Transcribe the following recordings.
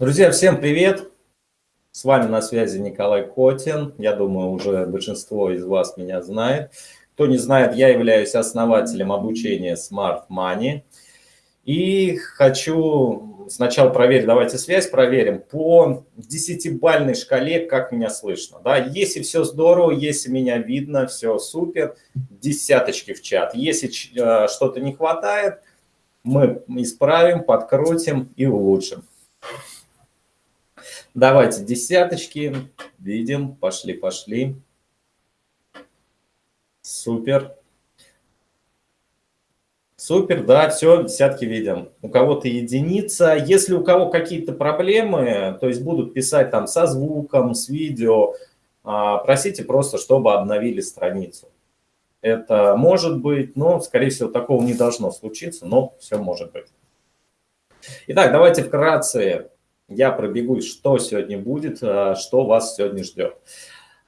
Друзья, всем привет! С вами на связи Николай Котин. Я думаю, уже большинство из вас меня знает. Кто не знает, я являюсь основателем обучения Smart Money. И хочу сначала проверить, давайте связь проверим, по десятибальной шкале, как меня слышно. Да? Если все здорово, если меня видно, все супер, десяточки в чат. Если э, что-то не хватает, мы исправим, подкрутим и улучшим. Давайте десяточки. Видим. Пошли, пошли. Супер. Супер, да, все, десятки видим. У кого-то единица. Если у кого какие-то проблемы, то есть будут писать там со звуком, с видео, а, просите просто, чтобы обновили страницу. Это может быть, но, скорее всего, такого не должно случиться, но все может быть. Итак, давайте вкратце я пробегусь, что сегодня будет, э, что вас сегодня ждет.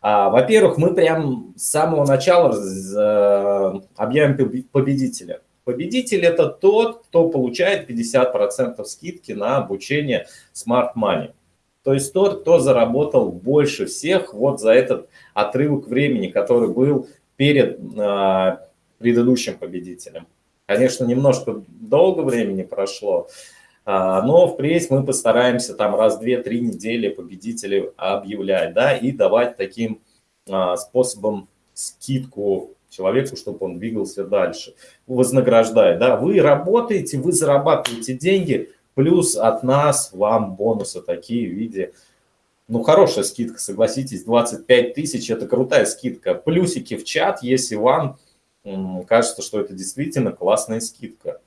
А, во-первых, мы прям с самого начала объявим победителя. Победитель – это тот, кто получает 50% скидки на обучение Smart Money. То есть тот, кто заработал больше всех вот за этот отрывок времени, который был перед э, предыдущим победителем. Конечно, немножко долго времени прошло, а, но впредь мы постараемся там раз, две, три недели победителей объявлять, да, и давать таким а, способом скидку человеку, чтобы он двигался дальше, вознаграждать, да, вы работаете, вы зарабатываете деньги, плюс от нас вам бонусы такие в виде, ну, хорошая скидка, согласитесь, 25 тысяч, это крутая скидка, плюсики в чат, если вам кажется, что это действительно классная скидка.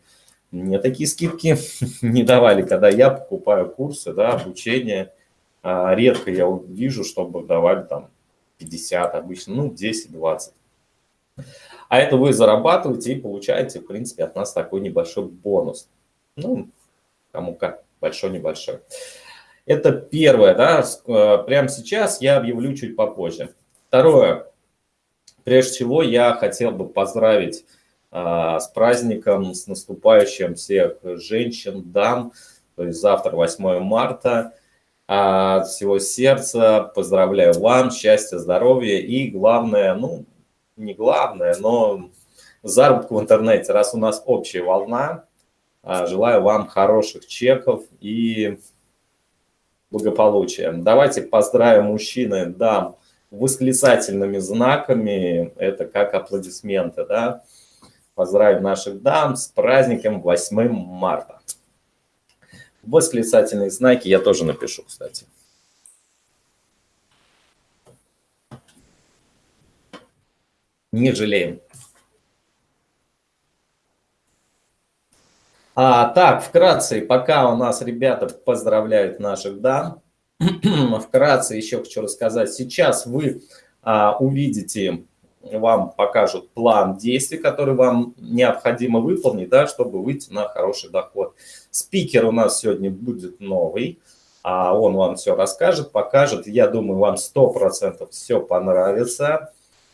Мне такие скидки не давали, когда я покупаю курсы, да, обучение. А, редко я вижу, чтобы давали там 50 обычно, ну 10-20. А это вы зарабатываете и получаете, в принципе, от нас такой небольшой бонус. Ну, кому как, большой-небольшой. Это первое, да, э, прямо сейчас я объявлю чуть попозже. Второе, прежде всего я хотел бы поздравить с праздником, с наступающим всех женщин, дам. То есть завтра 8 марта. А, от всего сердца поздравляю вам, счастья, здоровья и главное, ну, не главное, но заработку в интернете. Раз у нас общая волна, а, желаю вам хороших чеков и благополучия. Давайте поздравим мужчины, дам, восклицательными знаками, это как аплодисменты, да, поздравить наших дам с праздником 8 марта. Восклицательные знаки я тоже напишу, кстати. Не жалеем. А, так, вкратце, пока у нас ребята поздравляют наших дам, вкратце еще хочу рассказать. Сейчас вы а, увидите вам покажут план действий, который вам необходимо выполнить, да, чтобы выйти на хороший доход. Спикер у нас сегодня будет новый, а он вам все расскажет, покажет. Я думаю, вам 100% все понравится.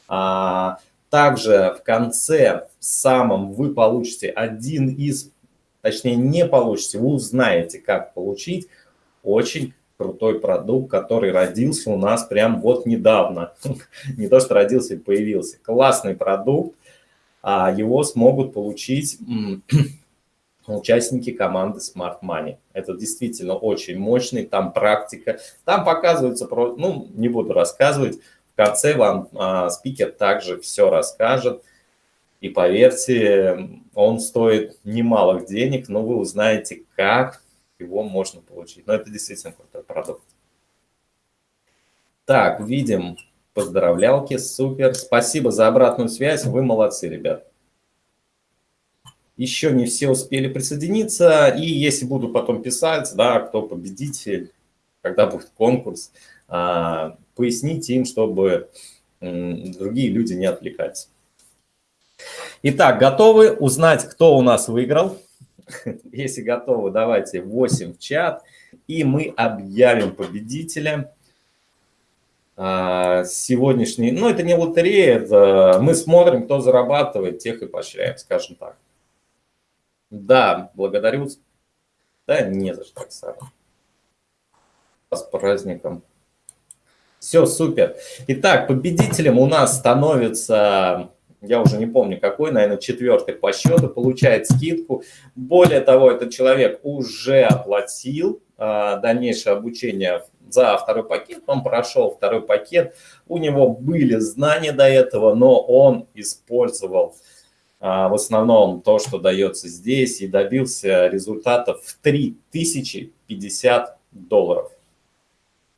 А, также в конце самом вы получите один из, точнее не получите, вы узнаете, как получить очень крутой продукт, который родился у нас прям вот недавно. Не то, что родился и появился. Классный продукт. А его смогут получить участники команды Smart Money. Это действительно очень мощный, там практика. Там показывается, ну, не буду рассказывать, в конце вам а, спикер также все расскажет. И поверьте, он стоит немалых денег, но вы узнаете, как его можно получить. Но это действительно крутой продукт. Так, видим поздравлялки, супер. Спасибо за обратную связь, вы молодцы, ребят. Еще не все успели присоединиться, и если буду потом писать, да, кто победитель, когда будет конкурс, а, поясните им, чтобы другие люди не отвлекались. Итак, готовы узнать, кто у нас выиграл? Если готовы, давайте 8 в чат, и мы объявим победителя. А, сегодняшний, ну это не лотерея, это мы смотрим, кто зарабатывает, тех и поощряем, скажем так. Да, благодарю. Да, не за что, Оксана. с праздником. Все, супер. Итак, победителем у нас становится, я уже не помню какой, наверное, четвертый по счету, получает скидку. Более того, этот человек уже оплатил а, дальнейшее обучение за второй пакет, он прошел второй пакет, у него были знания до этого, но он использовал а, в основном то, что дается здесь, и добился результатов в 3050 долларов.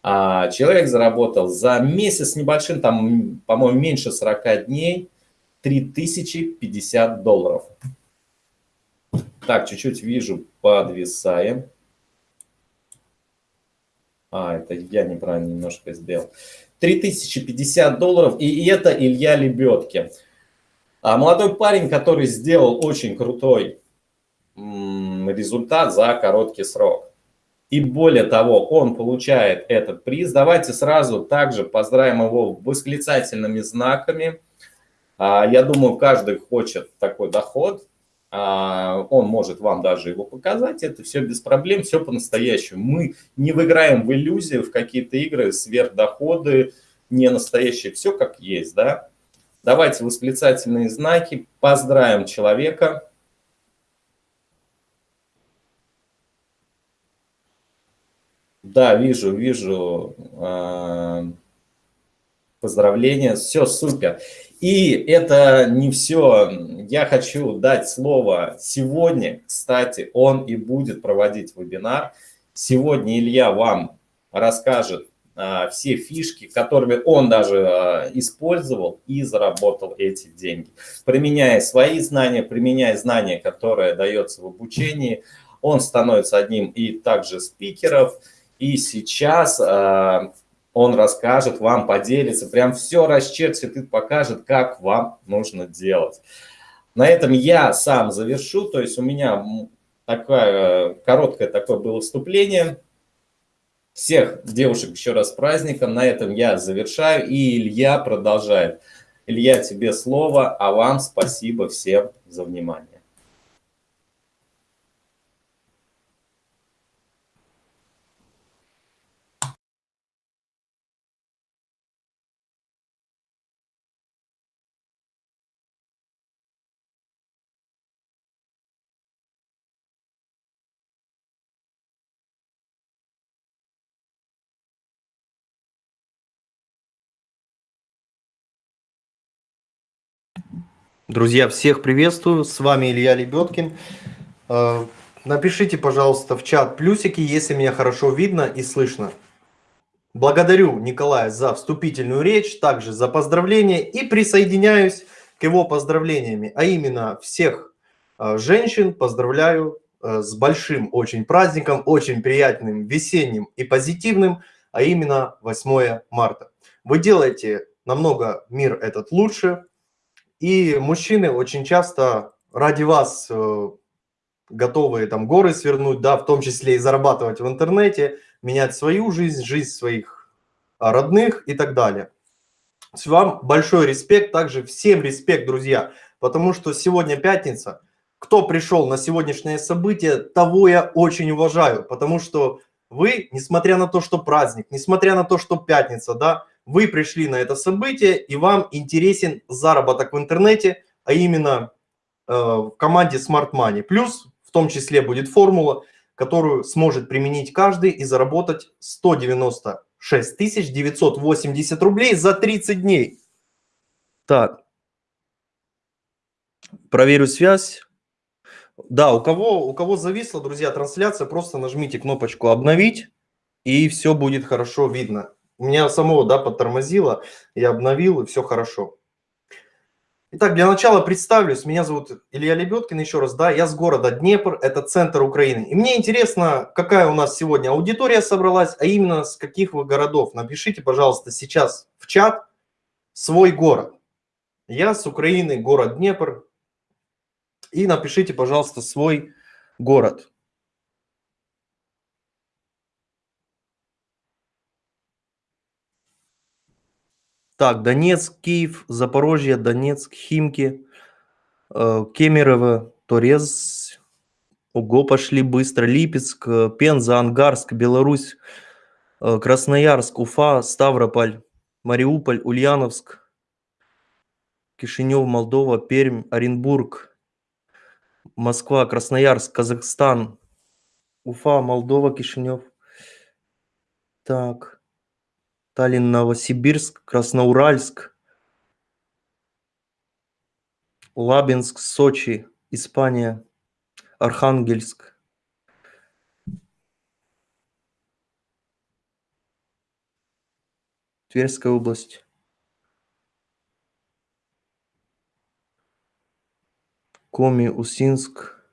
А человек заработал за месяц небольшим, там, по-моему, меньше 40 дней, 3050 долларов. Так, чуть-чуть вижу, подвисаем. А, это я неправильно немножко сделал. 3050 долларов, и это Илья Лебедки. А молодой парень, который сделал очень крутой результат за короткий срок. И более того, он получает этот приз. Давайте сразу также поздравим его восклицательными знаками. А, я думаю, каждый хочет такой доход. А, он может вам даже его показать. Это все без проблем, все по-настоящему. Мы не выиграем в иллюзии, в какие-то игры, сверхдоходы, не настоящие. Все как есть, да? Давайте восклицательные знаки. Поздравим человека. Да, вижу, вижу. А, поздравления, все супер. И это не все. Я хочу дать слово сегодня, кстати, он и будет проводить вебинар. Сегодня Илья вам расскажет а, все фишки, которыми он даже а, использовал и заработал эти деньги. Применяя свои знания, применяя знания, которые дается в обучении, он становится одним и также спикеров – и сейчас э, он расскажет вам, поделится, прям все расчертит и покажет, как вам нужно делать. На этом я сам завершу, то есть у меня такое короткое такое было вступление. Всех девушек еще раз праздником, на этом я завершаю, и Илья продолжает. Илья, тебе слово, а вам спасибо всем за внимание. Друзья, всех приветствую, с вами Илья Лебедкин. Э, напишите, пожалуйста, в чат плюсики, если меня хорошо видно и слышно. Благодарю Николая за вступительную речь, также за поздравления и присоединяюсь к его поздравлениями, а именно всех э, женщин поздравляю э, с большим очень праздником, очень приятным, весенним и позитивным, а именно 8 марта. Вы делаете намного мир этот лучше, и мужчины очень часто ради вас э, готовы там горы свернуть, да, в том числе и зарабатывать в интернете, менять свою жизнь, жизнь своих родных и так далее. С вам большой респект, также всем респект, друзья, потому что сегодня пятница. Кто пришел на сегодняшнее событие, того я очень уважаю, потому что вы, несмотря на то, что праздник, несмотря на то, что пятница, да, вы пришли на это событие и вам интересен заработок в интернете, а именно э, в команде Smart Money. Плюс в том числе будет формула, которую сможет применить каждый и заработать 196 980 рублей за 30 дней. Так, проверю связь. Да, у кого, у кого зависла, друзья, трансляция, просто нажмите кнопочку «Обновить», и все будет хорошо видно. У меня самого, да, подтормозило, я обновил, и все хорошо. Итак, для начала представлюсь. Меня зовут Илья Лебедкин, еще раз, да, я с города Днепр, это центр Украины. И мне интересно, какая у нас сегодня аудитория собралась, а именно с каких вы городов. Напишите, пожалуйста, сейчас в чат свой город. Я с Украины, город Днепр. И напишите, пожалуйста, свой город. Так, Донецк, Киев, Запорожье, Донецк, Химки, э, Кемерово, Торез. Ого, пошли быстро. Липецк, э, Пенза, Ангарск, Беларусь, Э, Красноярск, Уфа, Ставрополь, Мариуполь, Ульяновск, Кишинев, Молдова, Пермь, Оренбург, Москва, Красноярск, Казахстан, Уфа, Молдова, Кишинев. Так. Таллин, Новосибирск, Красноуральск, Лабинск, Сочи, Испания, Архангельск. Тверская область. Коми, Усинск.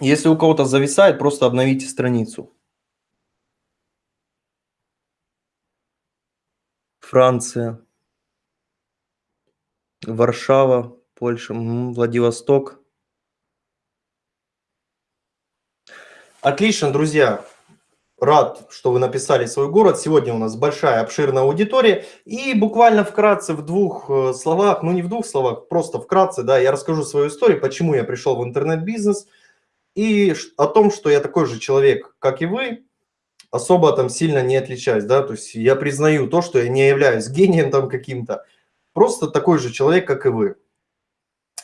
Если у кого-то зависает, просто обновите страницу. Франция. Варшава, Польша, Владивосток. Отлично, друзья. Рад, что вы написали свой город. Сегодня у нас большая, обширная аудитория. И буквально вкратце, в двух э, словах, ну не в двух словах, просто вкратце, да, я расскажу свою историю, почему я пришел в интернет-бизнес. И о том, что я такой же человек, как и вы, особо там сильно не отличаюсь, да, то есть я признаю то, что я не являюсь гением там каким-то, просто такой же человек, как и вы.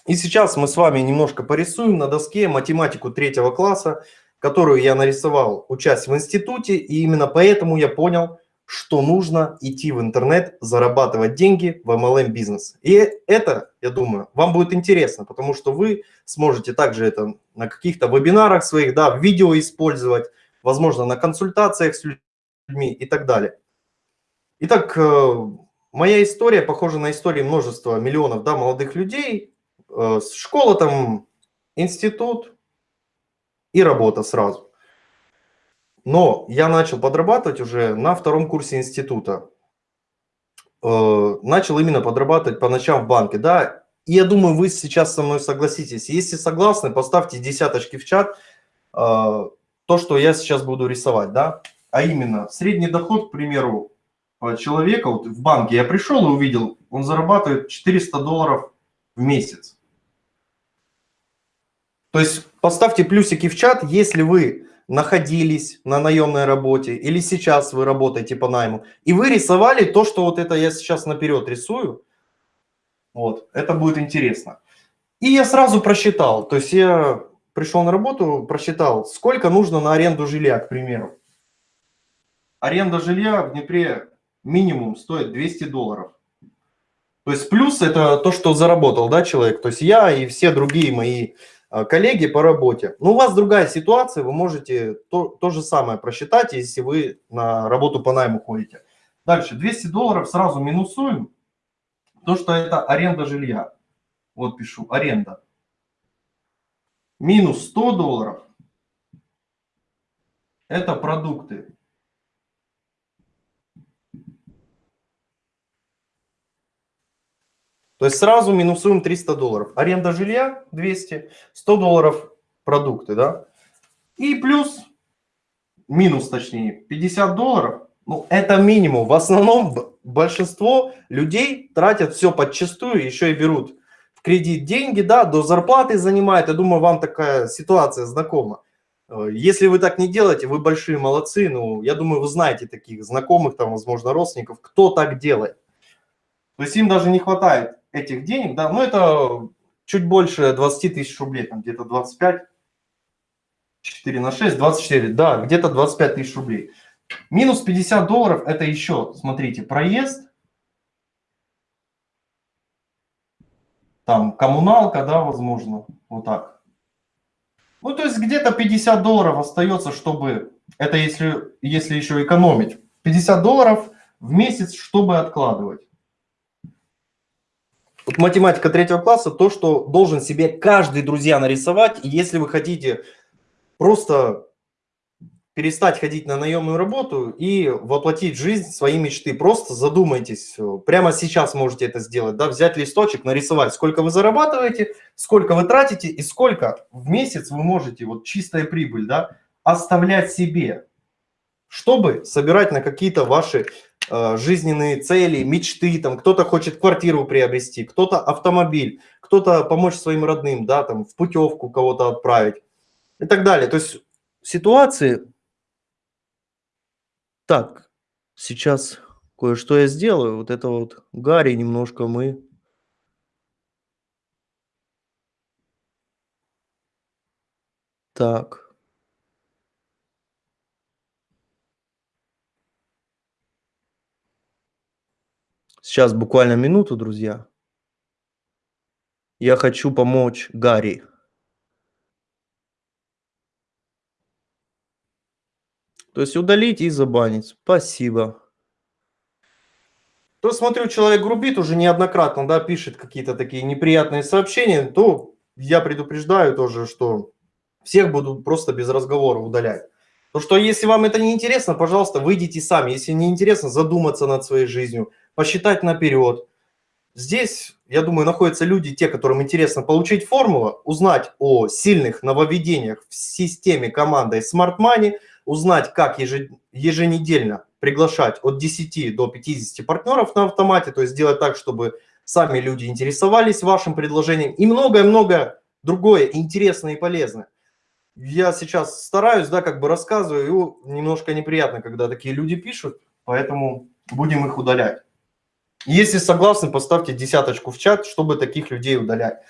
И сейчас мы с вами немножко порисуем на доске математику третьего класса, которую я нарисовал, учась в институте, и именно поэтому я понял, что нужно идти в интернет, зарабатывать деньги в MLM бизнес. И это, я думаю, вам будет интересно, потому что вы сможете также это на каких-то вебинарах своих, да, в видео использовать, возможно, на консультациях с людьми и так далее. Итак, э, моя история похожа на истории множества миллионов да, молодых людей. Э, Школа там, институт и работа сразу. Но я начал подрабатывать уже на втором курсе института. Э, Начал именно подрабатывать по ночам в банке, да. И я думаю, вы сейчас со мной согласитесь. Если согласны, поставьте десяточки в чат. То, что я сейчас буду рисовать, да. А именно, средний доход, к примеру, э, человека, вот в банке я пришел и увидел, он зарабатывает 400 долларов в месяц. То есть поставьте плюсики в чат, если вы находились на наемной работе или сейчас вы работаете по найму, и вы рисовали то, что вот это я сейчас наперед рисую, вот, это будет интересно. И я сразу просчитал, то есть я пришел на работу, просчитал, сколько нужно на аренду жилья, к примеру. Аренда жилья в Днепре минимум стоит 200 долларов. То есть плюс это то, что заработал, да, человек. То есть я и все другие мои а, коллеги по работе. Но у вас другая ситуация, вы можете то, то же самое просчитать, если вы на работу по найму ходите. Дальше, 200 долларов сразу минусуем, то, что это аренда жилья. Вот пишу, аренда. Минус 100 долларов – это продукты. То есть сразу минусуем 300 долларов. Аренда жилья 200, 100 долларов продукты, да? И плюс, минус точнее, 50 долларов. Ну, это минимум. В основном большинство людей тратят все подчастую, еще и берут кредит деньги, да, до зарплаты занимает. Я думаю, вам такая ситуация знакома. Э, Если вы так не делаете, вы большие молодцы. Ну, я думаю, вы знаете таких знакомых, там, возможно, родственников, кто так делает. То есть им даже не хватает этих денег, да, ну это чуть больше 20 тысяч рублей, там где-то 25, 4 на 6, 24, да, где-то 25 тысяч рублей. Минус 50 долларов это еще, смотрите, проезд, там коммуналка, да, возможно, вот так. Ну, то есть где-то 50 долларов остается, чтобы, это если, если еще экономить, 50 долларов в месяц, чтобы откладывать. Вот математика третьего класса, то, что должен себе каждый, друзья, нарисовать. Если вы хотите просто перестать ходить на наемную работу и воплотить жизнь свои мечты, просто задумайтесь. э, Прямо сейчас можете это сделать, да, взять листочек, нарисовать, сколько вы зарабатываете, сколько вы тратите и сколько в месяц вы можете, вот чистая прибыль, да, оставлять себе, чтобы собирать на какие-то ваши э, жизненные цели, мечты, там кто-то хочет квартиру приобрести, кто-то автомобиль, кто-то помочь своим родным, да, там в путевку кого-то отправить и так далее. То есть ситуации Так, сейчас кое-что я сделаю. Вот это вот Гарри немножко мы... Так. Сейчас буквально минуту, друзья. Я хочу помочь Гарри. То есть удалить и забанить. Спасибо. То смотрю, человек грубит уже неоднократно, да, пишет какие-то такие неприятные сообщения, то я предупреждаю тоже, что всех буду просто без разговора удалять. То что если вам это не интересно, пожалуйста, выйдите сами. Если не интересно, задуматься над своей жизнью, посчитать наперед. Здесь, я думаю, находятся люди, те, которым интересно получить формулу, узнать о сильных нововведениях в системе командой Smart Money, узнать, как еженедельно приглашать от 10 до 50 партнеров на автомате, то есть сделать так, чтобы сами люди интересовались вашим предложением и многое-многое другое интересное и полезное. Я сейчас стараюсь, да, как бы рассказываю, и немножко неприятно, когда такие люди пишут, поэтому будем их удалять. Если согласны, поставьте десяточку в чат, чтобы таких людей удалять.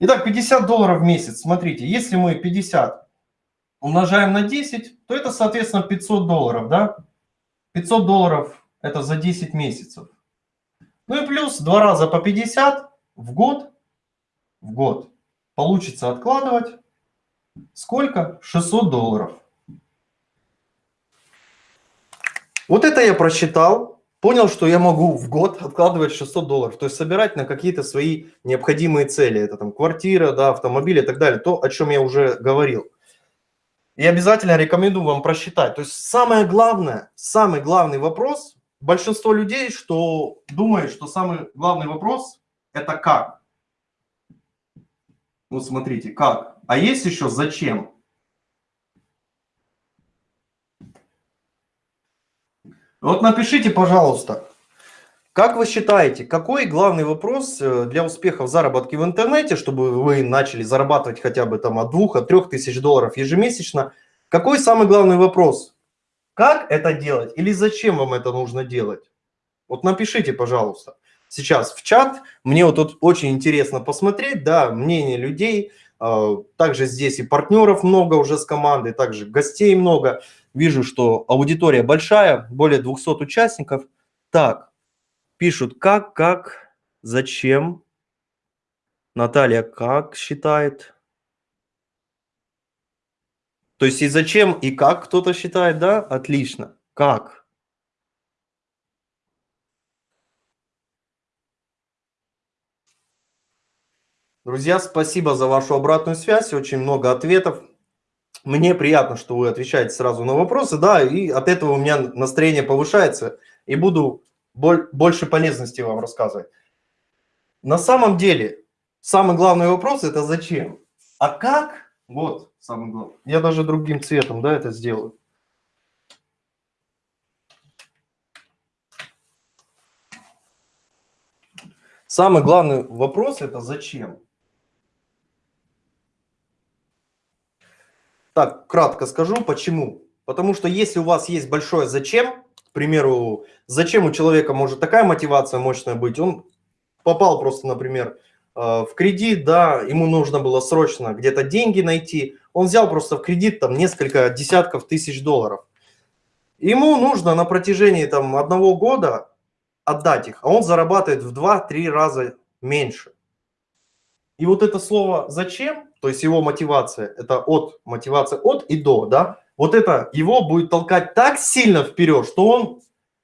Итак, 50 долларов в месяц. Смотрите, если мы 50 умножаем на 10, то это, соответственно, 500 долларов, да? 500 долларов это за 10 месяцев. Ну и плюс два раза по 50 в год, в год получится откладывать. Сколько? 600 долларов. Вот это я просчитал понял, что я могу в год откладывать 600 долларов, то есть собирать на какие-то свои необходимые цели. Это там квартира, да, автомобиль и так далее, то, о чем я уже говорил. И обязательно рекомендую вам просчитать. То есть самое главное, самый главный вопрос, большинство людей, что думает, что самый главный вопрос – это как. Вот смотрите, как. А есть еще зачем. Вот напишите, пожалуйста, как вы считаете, какой главный вопрос э, для успеха в заработке в интернете, чтобы вы начали зарабатывать хотя бы там от двух, от трех тысяч долларов ежемесячно? Какой самый главный вопрос? Как это делать или зачем вам это нужно делать? Вот напишите, пожалуйста, сейчас в чат. Мне вот тут очень интересно посмотреть, да, мнение людей. А, также здесь и партнеров много уже с командой, также гостей много. Вижу, что аудитория большая, более 200 участников. Так, пишут как, как, зачем. Наталья как считает. То есть и зачем, и как кто-то считает, да? Отлично. Как? Друзья, спасибо за вашу обратную связь. Очень много ответов. Мне приятно, что вы отвечаете сразу на вопросы, да, и от этого у меня настроение повышается, и буду больше полезности вам рассказывать. На самом деле, самый главный вопрос – это зачем? А как? Вот самый главный. Я даже другим цветом, да, это сделаю. Самый главный вопрос – это зачем? Так, кратко скажу, почему. Потому что если у вас есть большое «зачем», к примеру, зачем у человека может такая мотивация мощная быть, он попал просто, например, э, в кредит, да, ему нужно было срочно где-то деньги найти, он взял просто в кредит там несколько десятков тысяч долларов. Ему нужно на протяжении там одного года отдать их, а он зарабатывает в 2-3 раза меньше. И вот это слово «зачем», то есть его мотивация, это от, мотивация от и до, да, вот это его будет толкать так сильно вперед, что он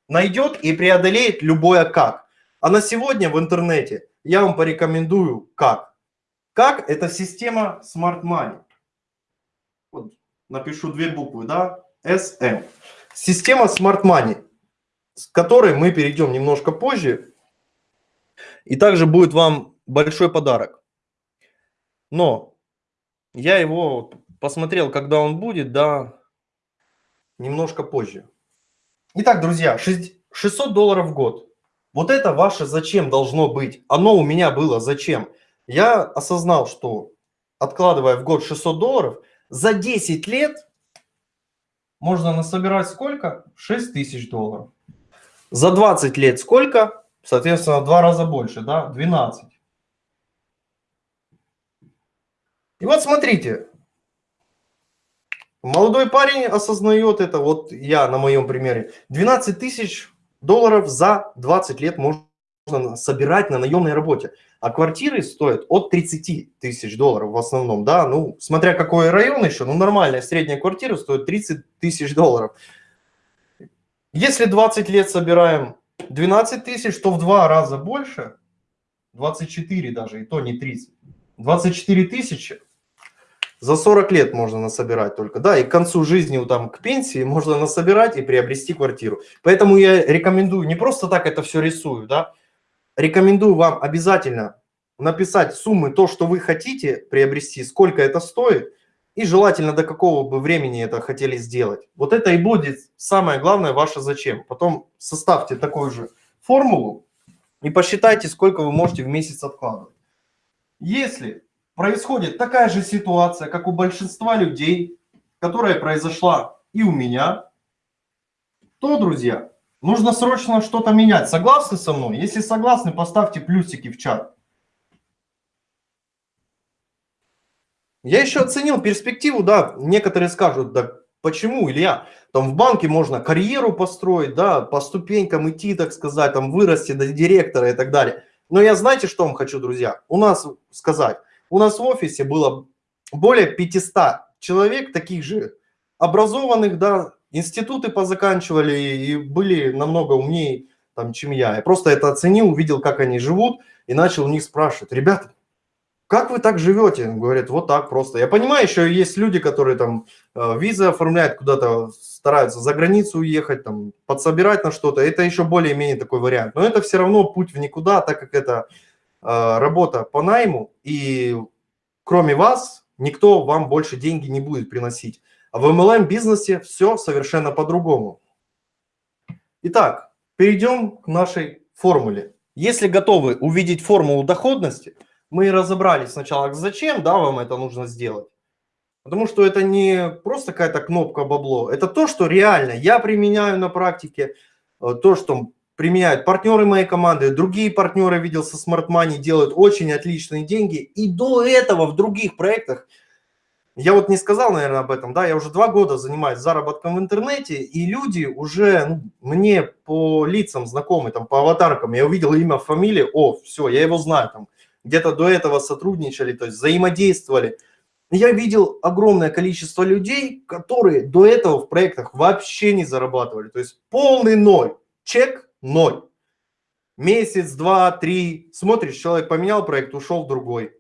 найдет и преодолеет любое «как». А на сегодня в интернете я вам порекомендую «как». «Как» – это система Smart Money. Вот, напишу две буквы, да, SM. Система Smart Money, с которой мы перейдем немножко позже. И также будет вам большой подарок. Но я его посмотрел, когда он будет, да, немножко позже. Итак, друзья, 600 долларов в год. Вот это ваше зачем должно быть. Оно у меня было зачем. Я осознал, что откладывая в год 600 долларов, за 10 лет можно насобирать сколько? 6 тысяч долларов. За 20 лет сколько? Соответственно, в два раза больше, да? 12. И вот смотрите, молодой парень осознает это, вот я на моем примере, 12 тысяч долларов за 20 лет можно собирать на наемной работе. А квартиры стоят от 30 тысяч долларов в основном, да, ну, смотря какой район еще, ну, нормальная средняя квартира стоит 30 тысяч долларов. Если 20 лет собираем 12 тысяч, то в два раза больше, 24 даже, и то не 30, 24 тысячи за 40 лет можно насобирать только, да, и к концу жизни, там, к пенсии можно насобирать и приобрести квартиру. Поэтому я рекомендую, не просто так это все рисую, да, рекомендую вам обязательно написать суммы, то, что вы хотите приобрести, сколько это стоит, и желательно до какого бы времени это хотели сделать. Вот это и будет самое главное ваше зачем. Потом составьте такую же формулу и посчитайте, сколько вы можете в месяц откладывать. Если происходит такая же ситуация, как у большинства людей, которая произошла и у меня, то, друзья, нужно срочно что-то менять. Согласны со мной? Если согласны, поставьте плюсики в чат. Я еще оценил перспективу, да, некоторые скажут, да почему, Илья, там в банке можно карьеру построить, да, по ступенькам идти, так сказать, там вырасти до директора и так далее. Но я знаете, что вам хочу, друзья, у нас сказать, у нас в офисе было более 500 человек, таких же образованных, да, институты позаканчивали и были намного умнее, там, чем я. Я просто это оценил, увидел, как они живут и начал у них спрашивать, ребята, как вы так живете? Говорят, вот так просто. Я понимаю, еще есть люди, которые там э, визы оформляют, куда-то стараются за границу уехать, там, подсобирать на что-то. Это еще более-менее такой вариант. Но это все равно путь в никуда, так как это работа по найму. И кроме вас, никто вам больше деньги не будет приносить. А в MLM бизнесе все совершенно по-другому. Итак, перейдем к нашей формуле. Если готовы увидеть формулу доходности – мы разобрались сначала, зачем да, вам это нужно сделать. Потому что это не просто какая-то кнопка бабло, это то, что реально я применяю на практике, э, то, что применяют партнеры моей команды, другие партнеры, видел, со Smart Money делают очень отличные деньги. И до этого в других проектах, я вот не сказал, наверное, об этом, да, я уже два года занимаюсь заработком в интернете, и люди уже ну, мне по лицам знакомы, там, по аватаркам, я увидел имя, фамилию, о, все, я его знаю, там, где-то до этого сотрудничали, то есть взаимодействовали. Я видел огромное количество людей, которые до этого в проектах вообще не зарабатывали. То есть полный ноль, чек ноль. Месяц, два, три, смотришь, человек поменял проект, ушел в другой.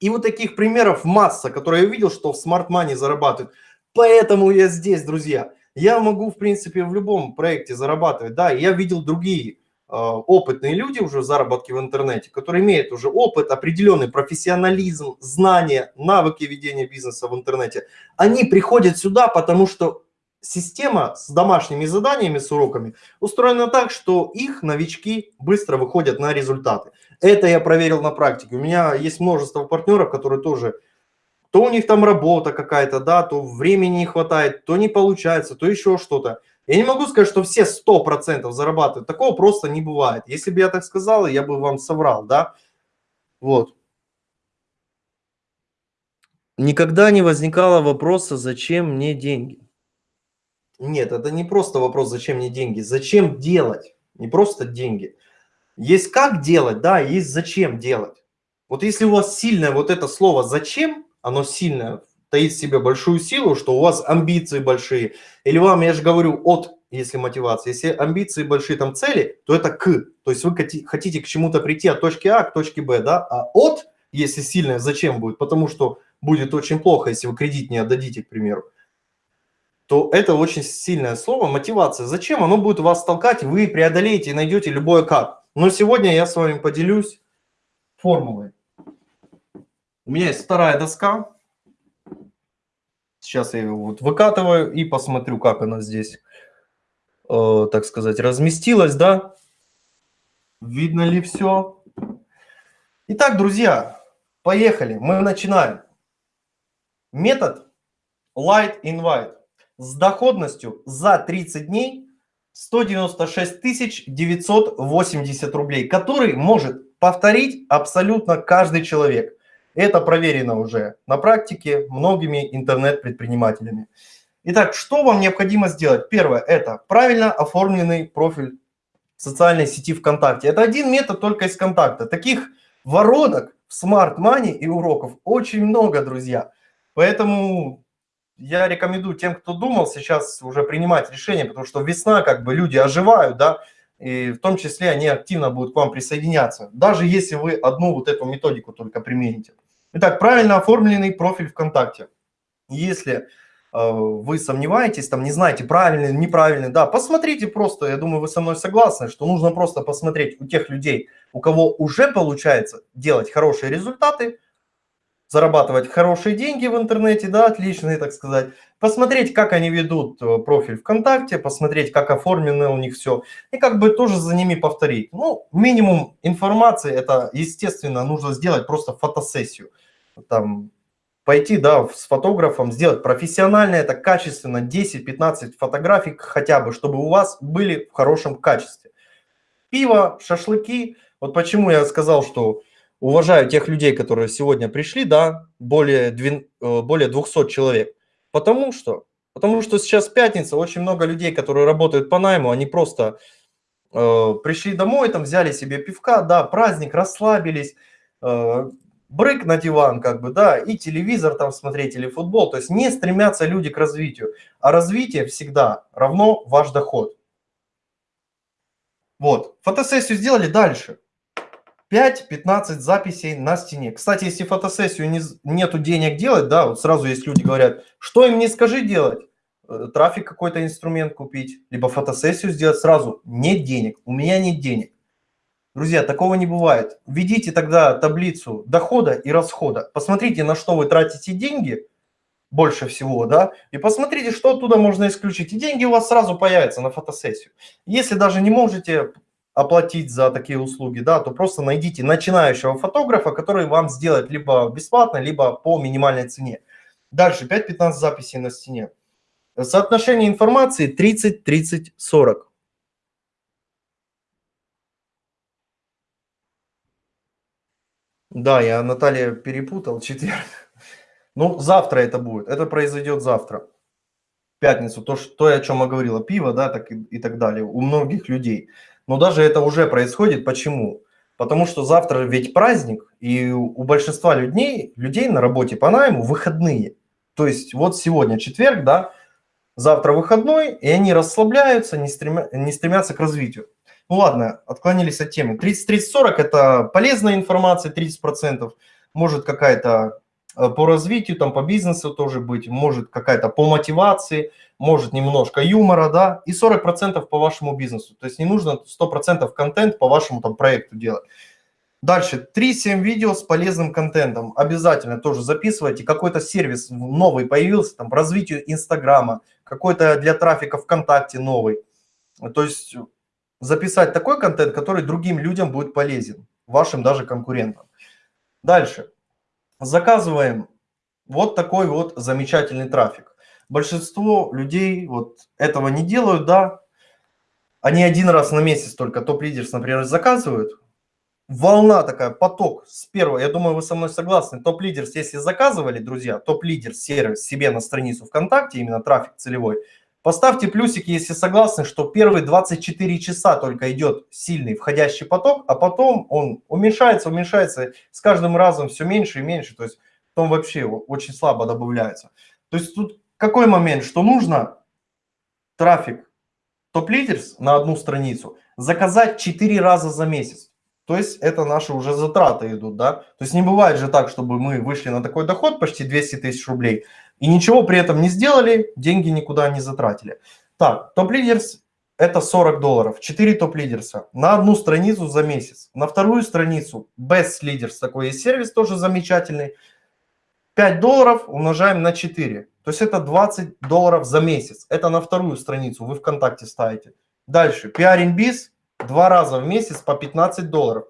И вот таких примеров масса, которые я видел, что в Smart Money зарабатывают. Поэтому я здесь, друзья. Я могу, в принципе, в любом проекте зарабатывать. Да, я видел другие а, опытные люди уже в заработке в интернете, которые имеют уже опыт, определенный профессионализм, знания, навыки ведения бизнеса в интернете, они приходят сюда, потому что система с домашними заданиями, с уроками устроена так, что их новички быстро выходят на результаты. Это я проверил на практике. У меня есть множество партнеров, которые тоже, то у них там работа какая-то, да, то времени не хватает, то не получается, то еще что-то. Я не могу сказать, что все 100% зарабатывают. Такого просто не бывает. Если бы я так сказал, я бы вам соврал, да? Вот. Никогда не возникало вопроса, зачем мне деньги. Нет, это не просто вопрос, зачем мне деньги. Зачем делать? Не просто деньги. Есть как делать, да, есть зачем делать. Вот если у вас сильное вот это слово «зачем», оно сильное таит в себе большую силу, что у вас амбиции большие. Или вам, я же говорю, от, если мотивация. Если амбиции большие, там цели, то это к. То есть вы хотите к чему-то прийти от точки А к точке Б, да? А от, если сильное, зачем будет? Потому что будет очень плохо, если вы кредит не отдадите, к примеру то это очень сильное слово, мотивация. Зачем? Оно будет вас толкать, вы преодолеете и найдете любое как. Но сегодня я с вами поделюсь формулой. У меня есть вторая доска, Сейчас я его вот выкатываю и посмотрю, как она здесь, э, так сказать, разместилась, да? Видно ли все? Итак, друзья, поехали. Мы начинаем. Метод Light Invite. С доходностью за 30 дней 196 980 рублей, который может повторить абсолютно каждый человек. Это проверено уже на практике многими интернет-предпринимателями. Итак, что вам необходимо сделать? Первое – это правильно оформленный профиль социальной сети ВКонтакте. Это один метод только из контакта. Таких воронок в Smart Money и уроков очень много, друзья. Поэтому я рекомендую тем, кто думал сейчас уже принимать решение, потому что весна, как бы люди оживают, да, и в том числе они активно будут к вам присоединяться, даже если вы одну вот эту методику только примените. Итак, правильно оформленный профиль ВКонтакте. Если э, вы сомневаетесь, там не знаете, правильный, неправильный, да, посмотрите просто, я думаю, вы со мной согласны, что нужно просто посмотреть у тех людей, у кого уже получается делать хорошие результаты, зарабатывать хорошие деньги в интернете, да, отличные, так сказать, посмотреть, как они ведут э, профиль ВКонтакте, посмотреть, как оформлено у них все, и как бы тоже за ними повторить. Ну, минимум информации, это, естественно, нужно сделать просто фотосессию. Там, пойти, да, с фотографом, сделать профессионально, это качественно, 10-15 фотографий хотя бы, чтобы у вас были в хорошем качестве. Пиво, шашлыки, вот почему я сказал, что уважаю тех людей, которые сегодня пришли, да, более, э, более 200 человек. Потому что? Потому что сейчас пятница, очень много людей, которые работают по найму, они просто э, пришли домой, там взяли себе пивка, да, праздник, расслабились, э, брык на диван, как бы, да, и телевизор там смотреть или футбол. То есть не стремятся люди к развитию, а развитие всегда равно ваш доход. Вот, фотосессию сделали дальше. 5-15 записей на стене. Кстати, если фотосессию не, нету денег делать, да, вот сразу есть люди говорят, что им не скажи делать, э, трафик какой-то инструмент купить, либо фотосессию сделать сразу, нет денег, у меня нет денег. Друзья, такого не бывает. Введите тогда таблицу дохода и расхода. Посмотрите, на что вы тратите деньги больше всего, да, и посмотрите, что оттуда можно исключить. И деньги у вас сразу появятся на фотосессию. Если даже не можете оплатить за такие услуги, да, то просто найдите начинающего фотографа, который вам сделает либо бесплатно, либо по минимальной цене. Дальше 5-15 записей на стене. Соотношение информации 30-30-40. Да, я Наталья перепутал, четверг. Ну, завтра это будет, это произойдет завтра. Пятницу, то, что, то о чем я говорила, пиво, да, так и, и так далее, у многих людей. Но даже это уже происходит. Почему? Потому что завтра ведь праздник, и у большинства людей, людей на работе по найму выходные. То есть вот сегодня четверг, да, завтра выходной, и они расслабляются, не, стремя, не стремятся к развитию. Ну ладно, отклонились от темы. 30-30-40 – это полезная информация, 30%, может какая-то по развитию, там по бизнесу тоже быть, может какая-то по мотивации, может немножко юмора, да, и 40% по вашему бизнесу. То есть не нужно 100% контент по вашему там проекту делать. Дальше, 3-7 видео с полезным контентом. Обязательно тоже записывайте. Какой-то сервис новый появился, там, развитию Инстаграма, какой-то для трафика ВКонтакте новый. То есть записать такой контент, который другим людям будет полезен, вашим даже конкурентам. Дальше заказываем вот такой вот замечательный трафик. Большинство людей вот этого не делают, да. Они один раз на месяц только топ-лидерс, например, заказывают. Волна такая, поток с первого. Я думаю, вы со мной согласны. Топ-лидерс, если заказывали, друзья, топ-лидерс сервис себе на страницу ВКонтакте, именно трафик целевой, Поставьте плюсик, если согласны, что первые 24 часа только идет сильный входящий поток, а потом он уменьшается, уменьшается, с каждым разом все меньше и меньше, то есть потом вообще очень слабо добавляется. То есть тут какой момент, что нужно трафик топ-лидерс на одну страницу заказать 4 раза за месяц. То есть это наши уже затраты идут, да. То есть не бывает же так, чтобы мы вышли на такой доход почти 200 тысяч рублей, и ничего при этом не сделали, деньги никуда не затратили. Так, топ-лидерс это 40 долларов, 4 топ-лидерса на одну страницу за месяц. На вторую страницу Best Leaders, такой есть сервис, тоже замечательный. 5 долларов умножаем на 4. То есть это 20 долларов за месяц. Это на вторую страницу вы ВКонтакте ставите. Дальше, Pairing Biz, два раза в месяц по 15 долларов.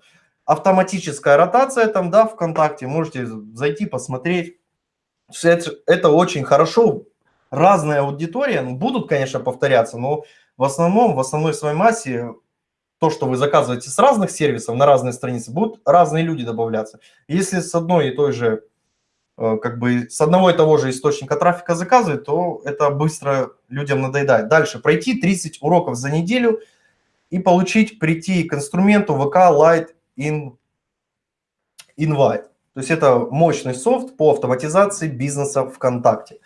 Автоматическая ротация там, да, ВКонтакте, можете зайти посмотреть. Это, очень хорошо, разная аудитория, ну, будут, конечно, повторяться, но в основном, в основной своей массе то, что вы заказываете с разных сервисов на разные страницы, будут разные люди добавляться. Если с одной и той же, э, как бы с одного и того же источника трафика заказывать, то это быстро людям надоедает. Дальше, пройти 30 уроков за неделю и получить, прийти к инструменту VK Lite in Invite. То есть это мощный софт по автоматизации бизнеса ВКонтакте.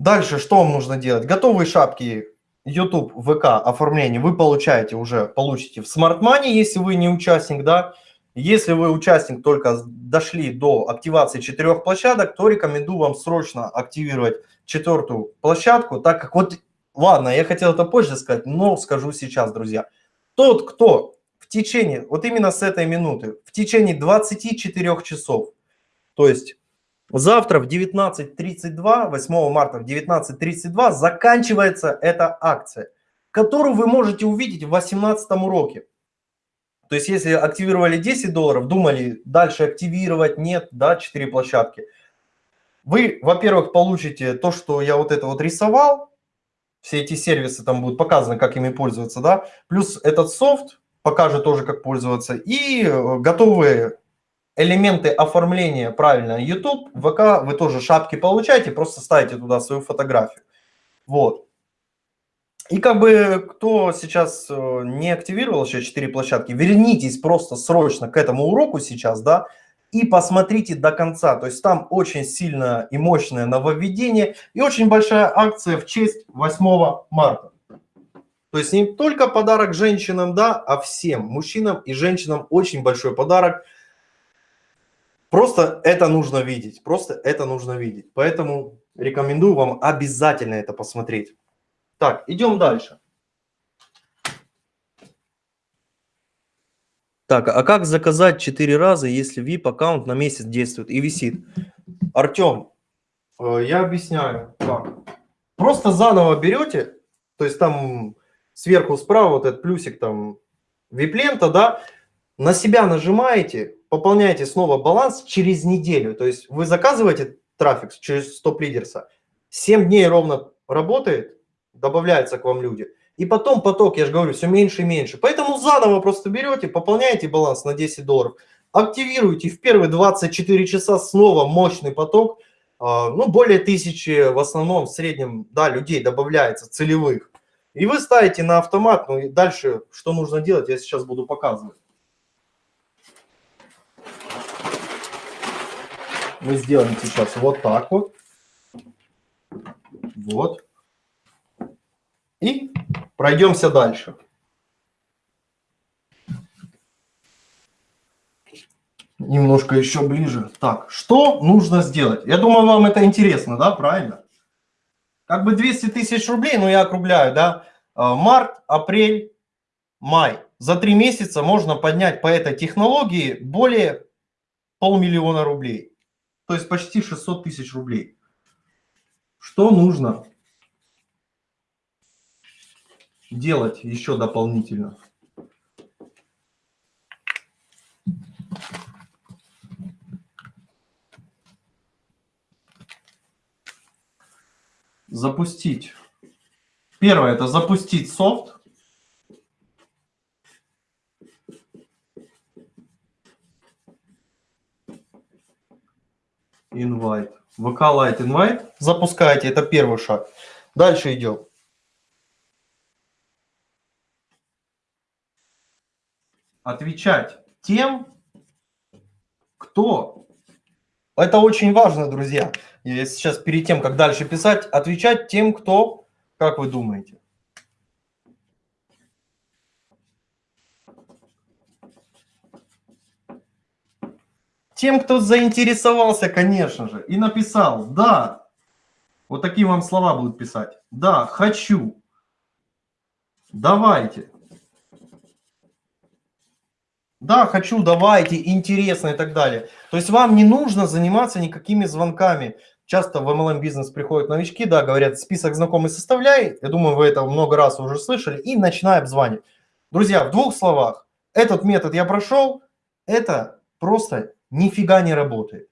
Дальше что вам нужно делать? Готовые шапки YouTube, ВК оформление вы получаете уже, получите в Smart Money, если вы не участник, да. Если вы участник, только дошли до активации четырех площадок, то рекомендую вам срочно активировать четвертую площадку, так как вот, ладно, я хотел это позже сказать, но скажу сейчас, друзья. Тот, кто течение, вот именно с этой минуты, в течение 24 часов, то есть Завтра в 19.32, 8 марта в 19.32 заканчивается эта акция, которую вы можете увидеть в 18 уроке. То есть если активировали 10 долларов, думали дальше активировать, нет, да, 4 площадки. Вы, во-первых, получите то, что я вот это вот рисовал, все эти сервисы там будут показаны, как ими пользоваться, да, плюс этот софт покажет тоже, как пользоваться, и э, готовые элементы оформления правильно YouTube, ВК вы тоже шапки получаете, просто ставите туда свою фотографию. Вот. И как бы кто сейчас э, не активировал еще 4 площадки, вернитесь просто срочно к этому уроку сейчас, да, и посмотрите до конца. То есть там очень сильное и мощное нововведение и очень большая акция в честь 8 марта. То есть не только подарок женщинам, да, а всем, мужчинам и женщинам очень большой подарок – Просто это нужно видеть, просто это нужно видеть. Поэтому рекомендую вам обязательно это посмотреть. Так, идем дальше. Так, а как заказать 4 раза, если VIP аккаунт на месяц действует и висит? Артем, э, я объясняю, как. Просто заново берете, то есть там сверху справа вот этот плюсик там VIP-лента, да, на себя нажимаете, пополняете снова баланс через неделю. То есть вы заказываете трафик через стоп-лидерса, 7 дней ровно работает, добавляются к вам люди. И потом поток, я же говорю, все меньше и меньше. Поэтому заново просто берете, пополняете баланс на 10 долларов, активируете в первые 24 часа снова мощный поток. А, ну, более тысячи в основном, в среднем, да, людей добавляется, целевых. И вы ставите на автомат, ну и дальше что нужно делать, я сейчас буду показывать. мы сделаем сейчас вот так вот. Вот. И пройдемся дальше. Немножко еще ближе. Так, что нужно сделать? Я думаю, вам это интересно, да, правильно? Как бы 200 тысяч рублей, ну я округляю, да, март, апрель, май. За три месяца можно поднять по этой технологии более полмиллиона рублей. То есть почти 600 тысяч рублей. Что нужно делать еще дополнительно? Запустить. Первое – это запустить софт. invite. VK Lite invite. Запускаете, это первый шаг. Дальше идем. Отвечать тем, кто... Это очень важно, друзья. Я сейчас перед тем, как дальше писать, отвечать тем, кто, как вы думаете? Тем, кто заинтересовался, конечно же, и написал «да». Вот такие вам слова будут писать. «Да, хочу». «Давайте». Да, хочу, давайте, интересно и так далее. То есть вам не нужно заниматься никакими звонками. Часто в MLM бизнес приходят новички, да, говорят, список знакомых составляй. Я думаю, вы это много раз уже слышали. И начинай обзванивать. Друзья, в двух словах. Этот метод я прошел. Это просто нифига не работает.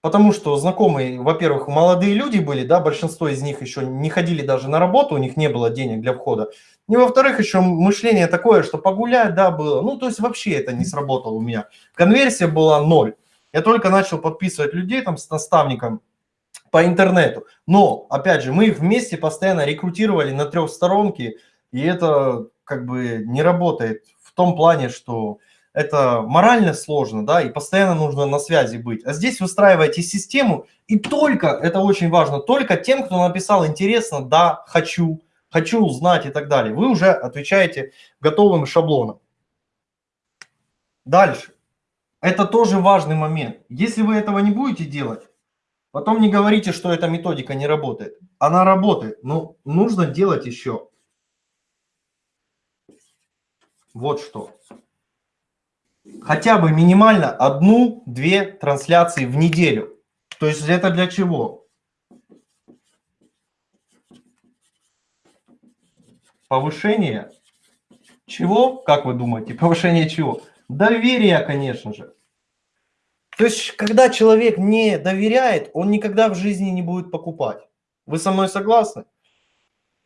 потому что знакомые, во-первых, молодые люди были, да, большинство из них еще не ходили даже на работу, у них не было денег для входа. И во-вторых, еще мышление такое, что погулять, да, было. Ну, то есть вообще это не сработало у меня. Конверсия была ноль. Я только начал подписывать людей там с наставником по интернету. Но, опять же, мы вместе постоянно рекрутировали на трехсторонке, и это как бы не работает в том плане, что это морально сложно, да, и постоянно нужно на связи быть. А здесь выстраиваете систему, и только, это очень важно, только тем, кто написал интересно, да, хочу, хочу узнать и так далее. Вы уже отвечаете готовым шаблоном. Дальше. Это тоже важный момент. Если вы этого не будете делать, потом не говорите, что эта методика не работает. Она работает, но нужно делать еще. Вот что хотя бы минимально одну-две трансляции в неделю. То есть это для чего? Повышение чего? Как вы думаете? Повышение чего? Доверия, конечно же. То есть, когда человек не доверяет, он никогда в жизни не будет покупать. Вы со мной согласны?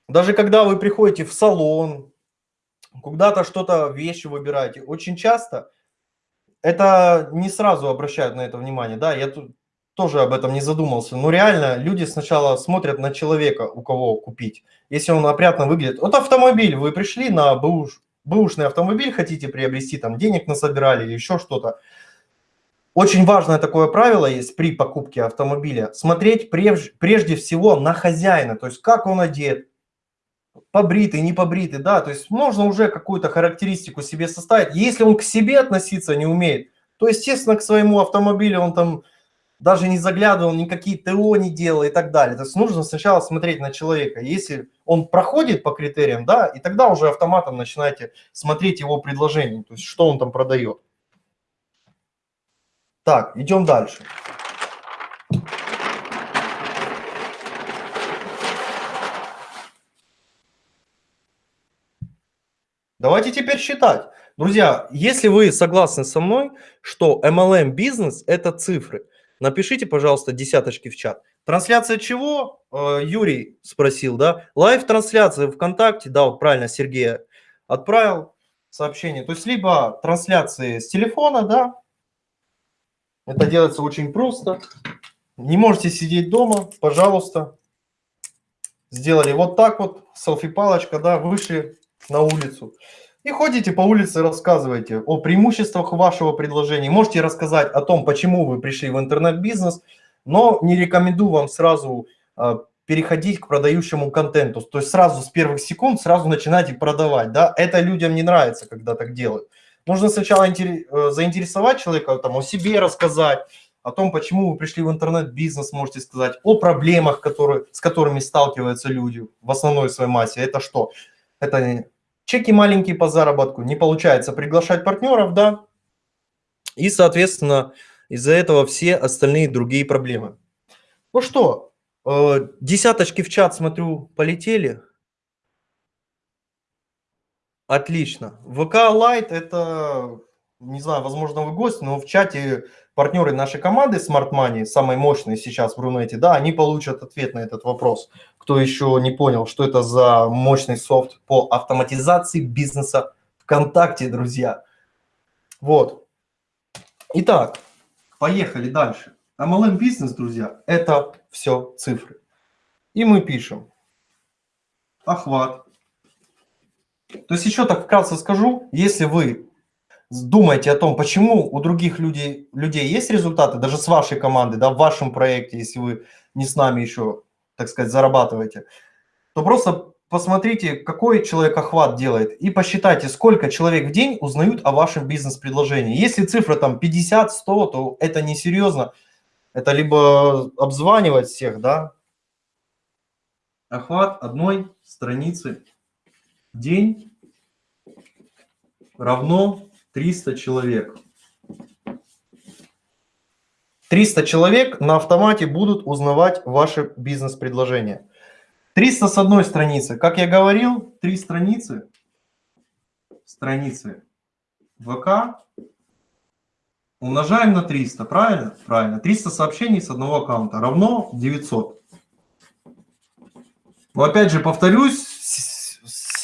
Даже когда вы приходите в салон, куда-то что-то вещи выбираете, очень часто это не сразу обращают на это внимание, да, я тут тоже об этом не задумался. Но реально люди сначала смотрят на человека, у кого купить. Если он опрятно выглядит. Вот автомобиль, вы пришли на бэуш, бэушный автомобиль, хотите приобрести, там денег насобирали или еще что-то. Очень важное такое правило есть при покупке автомобиля. Смотреть прежде, прежде всего на хозяина, то есть как он одет, побритый, не побритый, да, то есть можно уже какую-то характеристику себе составить. Если он к себе относиться не умеет, то, естественно, к своему автомобилю он там даже не заглядывал, никакие ТО не делал и так далее. То есть нужно сначала смотреть на человека. Если он проходит по критериям, да, и тогда уже автоматом начинаете смотреть его предложение, то есть что он там продает. Так, идем дальше. Давайте теперь считать. Друзья, если вы согласны со мной, что MLM бизнес – это цифры, напишите, пожалуйста, десяточки в чат. Трансляция чего? Э, Юрий спросил, да? Лайв-трансляция ВКонтакте, да, вот правильно Сергей отправил сообщение. То есть либо трансляции с телефона, да, это делается очень просто. Не можете сидеть дома, пожалуйста. Сделали вот так вот, селфи-палочка, да, вышли на улицу. И ходите по улице, рассказывайте о преимуществах вашего предложения. Можете рассказать о том, почему вы пришли в интернет-бизнес, но не рекомендую вам сразу э, переходить к продающему контенту. То есть сразу с первых секунд сразу начинайте продавать. Да? Это людям не нравится, когда так делают. Нужно сначала э, заинтересовать человека, там, о себе рассказать, о том, почему вы пришли в интернет-бизнес, можете сказать, о проблемах, которые, с которыми сталкиваются люди в основной своей массе. Это что? Это чеки маленькие по заработку, не получается приглашать партнеров, да, и, соответственно, из-за этого все остальные другие проблемы. Ну что, э, десяточки в чат, смотрю, полетели. Отлично. ВК Лайт это, не знаю, возможно, вы гость, но в чате партнеры нашей команды Smart Money, самой мощной сейчас в Рунете, да, они получат ответ на этот вопрос. Кто еще не понял, что это за мощный софт по автоматизации бизнеса ВКонтакте, друзья. Вот. Итак, поехали дальше. MLM бизнес, друзья, это все цифры. И мы пишем охват. То есть еще так вкратце скажу, если вы думаете о том, почему у других людей, людей есть результаты, даже с вашей команды, да, в вашем проекте, если вы не с нами еще, так сказать, зарабатываете, то просто посмотрите, какой человек охват делает и посчитайте, сколько человек в день узнают о вашем бизнес-предложении. Если цифра там 50-100, то это несерьезно. Это либо обзванивать всех, да, охват одной страницы день равно 300 человек. 300 человек на автомате будут узнавать ваше бизнес-предложение. 300 с одной страницы. Как я говорил, три страницы. Страницы ВК. Умножаем на 300, правильно? Правильно. 300 сообщений с одного аккаунта равно 900. Но опять же, повторюсь,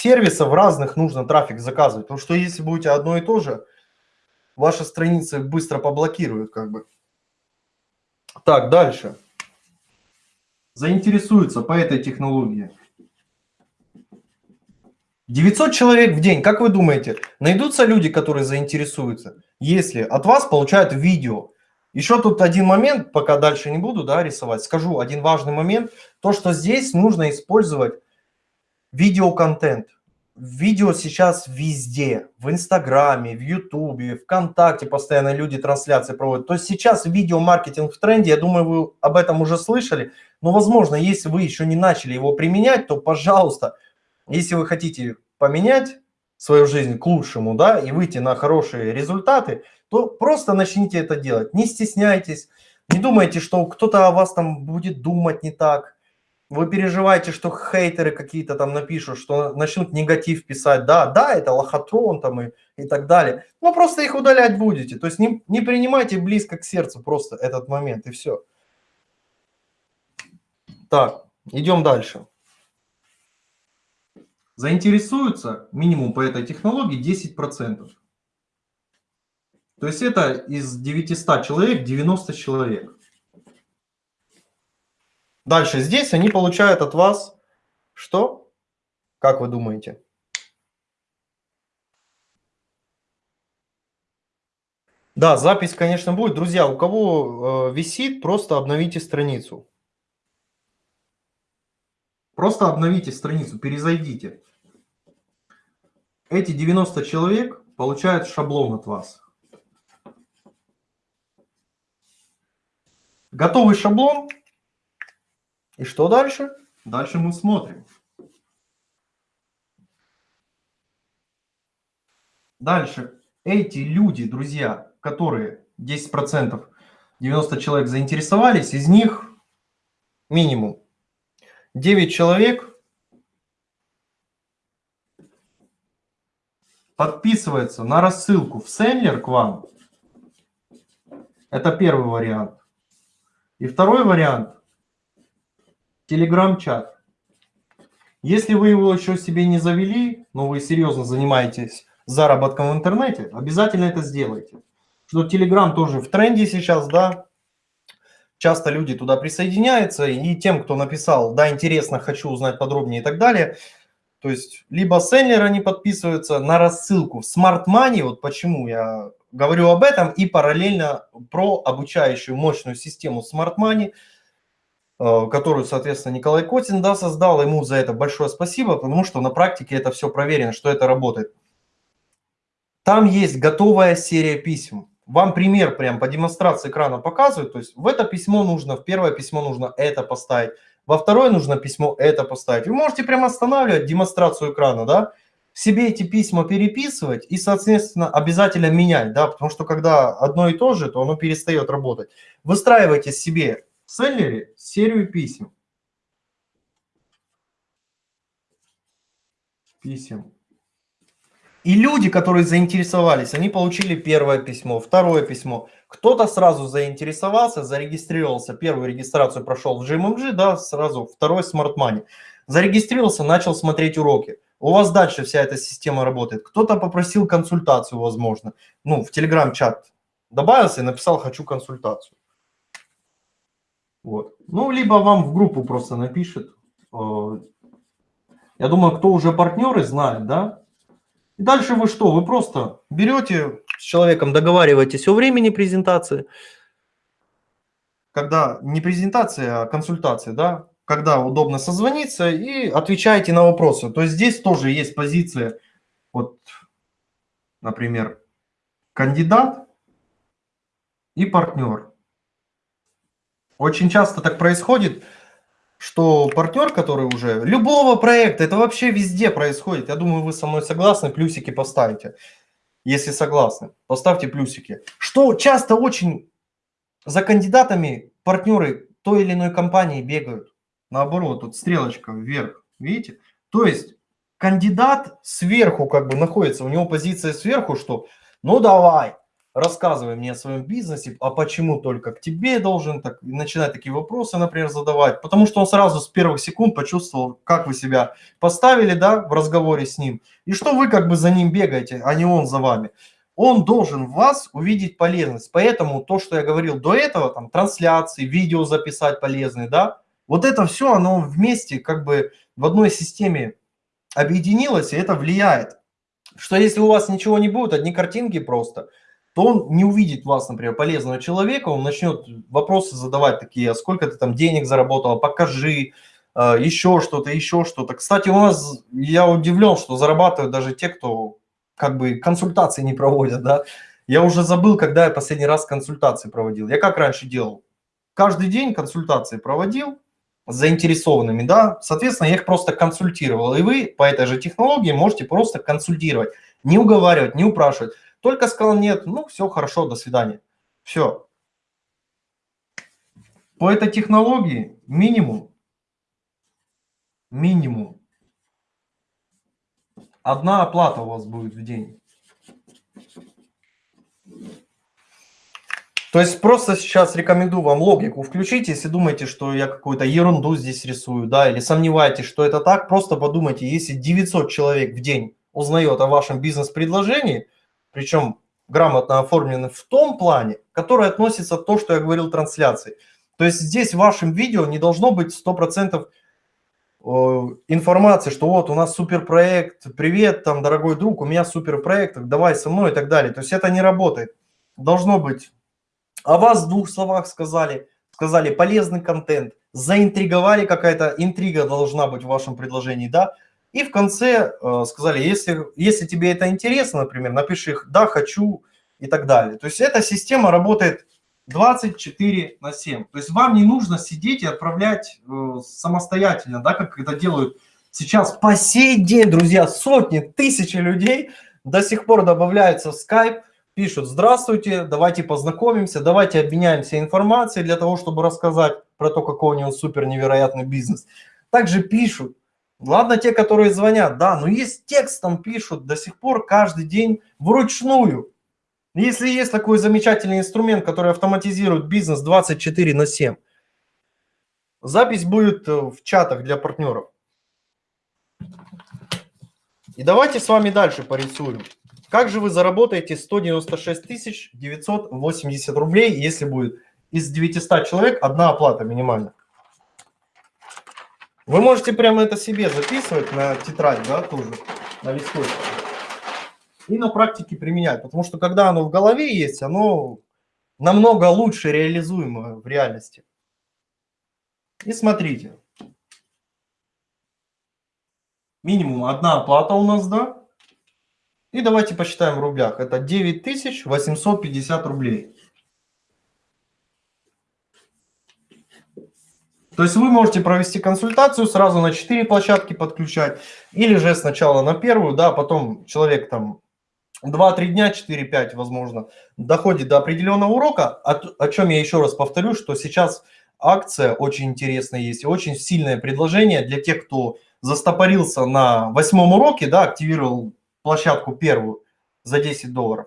сервисов разных нужно трафик заказывать. Потому что если будете одно и то же, ваши страницы быстро поблокируют как бы. Так, дальше. Заинтересуются по этой технологии. 900 человек в день, как вы думаете, найдутся люди, которые заинтересуются, если от вас получают видео? Еще тут один момент, пока дальше не буду да, рисовать, скажу один важный момент, то, что здесь нужно использовать видеоконтент. Видео сейчас везде, в Инстаграме, в Ютубе, ВКонтакте постоянно люди трансляции проводят. То есть сейчас видеомаркетинг в тренде, я думаю, вы об этом уже слышали, но, возможно, если вы еще не начали его применять, то, пожалуйста, если вы хотите поменять свою жизнь к лучшему, да, и выйти на хорошие результаты, то просто начните это делать. Не стесняйтесь, не думайте, что кто-то о вас там будет думать не так. Вы переживаете, что хейтеры какие-то там напишут, что начнут негатив писать. Да, да, это лохотрон там и, и так далее. Но просто их удалять будете. То есть не, не принимайте близко к сердцу просто этот момент и все. Так, идем дальше заинтересуются минимум по этой технологии 10%. То есть это из 900 человек 90 человек. Дальше здесь они получают от вас что? Как вы думаете? Да, запись, конечно, будет. Друзья, у кого э, висит, просто обновите страницу. Просто обновите страницу, перезайдите. Эти 90 человек получают шаблон от вас. Готовый шаблон. И что дальше? Дальше мы смотрим. Дальше. Эти люди, друзья, которые 10%, 90 человек заинтересовались, из них минимум 9 человек подписывается на рассылку в сендлер к вам. Это первый вариант. И второй вариант – телеграм-чат. Если вы его еще себе не завели, но вы серьезно занимаетесь заработком в интернете, обязательно это сделайте. Что Telegram тоже в тренде сейчас, да, часто люди туда присоединяются, и тем, кто написал, да, интересно, хочу узнать подробнее и так далее, то есть либо селлеры не подписываются на рассылку в Smart Money, вот почему я говорю об этом, и параллельно про обучающую мощную систему Smart Money, которую, соответственно, Николай Котин да, создал. Ему за это большое спасибо, потому что на практике это все проверено, что это работает. Там есть готовая серия писем вам пример прям по демонстрации экрана показывают, то есть в это письмо нужно, в первое письмо нужно это поставить, во второе нужно письмо это поставить. Вы можете прямо останавливать демонстрацию экрана, да, себе эти письма переписывать и, соответственно, обязательно менять, да, потому что когда одно и то же, то оно перестает работать. Выстраивайте себе в селлере серию писем. Писем. И люди, которые заинтересовались, они получили первое письмо, второе письмо. Кто-то сразу заинтересовался, зарегистрировался, первую регистрацию прошел в GMMG, да, сразу второй Smart Money. Зарегистрировался, начал смотреть уроки. У вас дальше вся эта система работает. Кто-то попросил консультацию, возможно. Ну, в Telegram-чат добавился и написал «хочу консультацию». Вот. Ну, либо вам в группу просто напишет. Э, я думаю, кто уже партнеры знает, да, и дальше вы что? Вы просто берете с человеком, договариваетесь о времени презентации, когда не презентация, а консультация, да, когда удобно созвониться и отвечаете на вопросы. То есть здесь тоже есть позиция, вот, например, кандидат и партнер. Очень часто так происходит, что партнер, который уже любого проекта, это вообще везде происходит. Я думаю, вы со мной согласны, плюсики поставите. Если согласны, поставьте плюсики. Что часто очень за кандидатами партнеры той или иной компании бегают. Наоборот, тут стрелочка вверх, видите? То есть кандидат сверху как бы находится, у него позиция сверху, что ну давай, рассказывай мне о своем бизнесе, а почему только к тебе должен, так, начинать такие вопросы, например, задавать, потому что он сразу с первых секунд почувствовал, как вы себя поставили, да, в разговоре с ним, и что вы как бы за ним бегаете, а не он за вами. Он должен в вас увидеть полезность, поэтому то, что я говорил до этого, там, трансляции, видео записать полезные, да, вот это все, оно вместе как бы в одной системе объединилось, и это влияет. Что если у вас ничего не будет, одни картинки просто – то он не увидит вас, например, полезного человека, он начнет вопросы задавать такие, а сколько ты там денег заработал, покажи, а, еще что-то, еще что-то. Кстати, у нас, я удивлен, что зарабатывают даже те, кто как бы консультации не проводят, да. Я уже забыл, когда я последний раз консультации проводил. Я как раньше делал? Каждый день консультации проводил с заинтересованными, да, соответственно, я их просто консультировал. И вы по этой же технологии можете просто консультировать, не уговаривать, не упрашивать. Только сказал нет, ну все, хорошо, до свидания. Все. По этой технологии минимум, минимум, одна оплата у вас будет в день. То есть просто сейчас рекомендую вам логику включить, если думаете, что я какую-то ерунду здесь рисую, да, или сомневаетесь, что это так, просто подумайте, если 900 человек в день узнает о вашем бизнес-предложении, причем грамотно оформлены в том плане, который относится к то, что я говорил трансляции. То есть здесь в вашем видео не должно быть 100% э, информации, что вот у нас суперпроект, привет, там, дорогой друг, у меня суперпроект, давай со мной и так далее. То есть это не работает. Должно быть о вас в двух словах сказали, сказали полезный контент, заинтриговали, какая-то интрига должна быть в вашем предложении, да, и в конце э, сказали, если, если тебе это интересно, например, напиши их «да, хочу» и так далее. То есть эта система работает 24 на 7. То есть вам не нужно сидеть и отправлять э, самостоятельно, да, как это делают сейчас по сей день, друзья, сотни, тысячи людей до сих пор добавляются в Skype, пишут «Здравствуйте, давайте познакомимся, давайте обменяемся информацией для того, чтобы рассказать про то, какой у него супер невероятный бизнес». Также пишут, Ладно, те, которые звонят, да, но есть текстом пишут до сих пор каждый день вручную. Если есть такой замечательный инструмент, который автоматизирует бизнес 24 на 7, запись будет э, в чатах для партнеров. И давайте с вами дальше порисуем. Как же вы заработаете 196 980 рублей, если будет из 900 человек одна оплата минимальная? Вы можете прямо это себе записывать на тетрадь, да, тоже, на листочке. И на практике применять, потому что когда оно в голове есть, оно намного лучше реализуемо в реальности. И смотрите. Минимум одна оплата у нас, да? И давайте посчитаем в рублях. Это 9850 рублей. То есть вы можете провести консультацию, сразу на 4 площадки подключать, или же сначала на первую, да, потом человек там 2-3 дня, 4-5, возможно, доходит до определенного урока, о, о чем я еще раз повторю, что сейчас акция очень интересная есть, очень сильное предложение для тех, кто застопорился на восьмом уроке, да, активировал площадку первую за 10 долларов.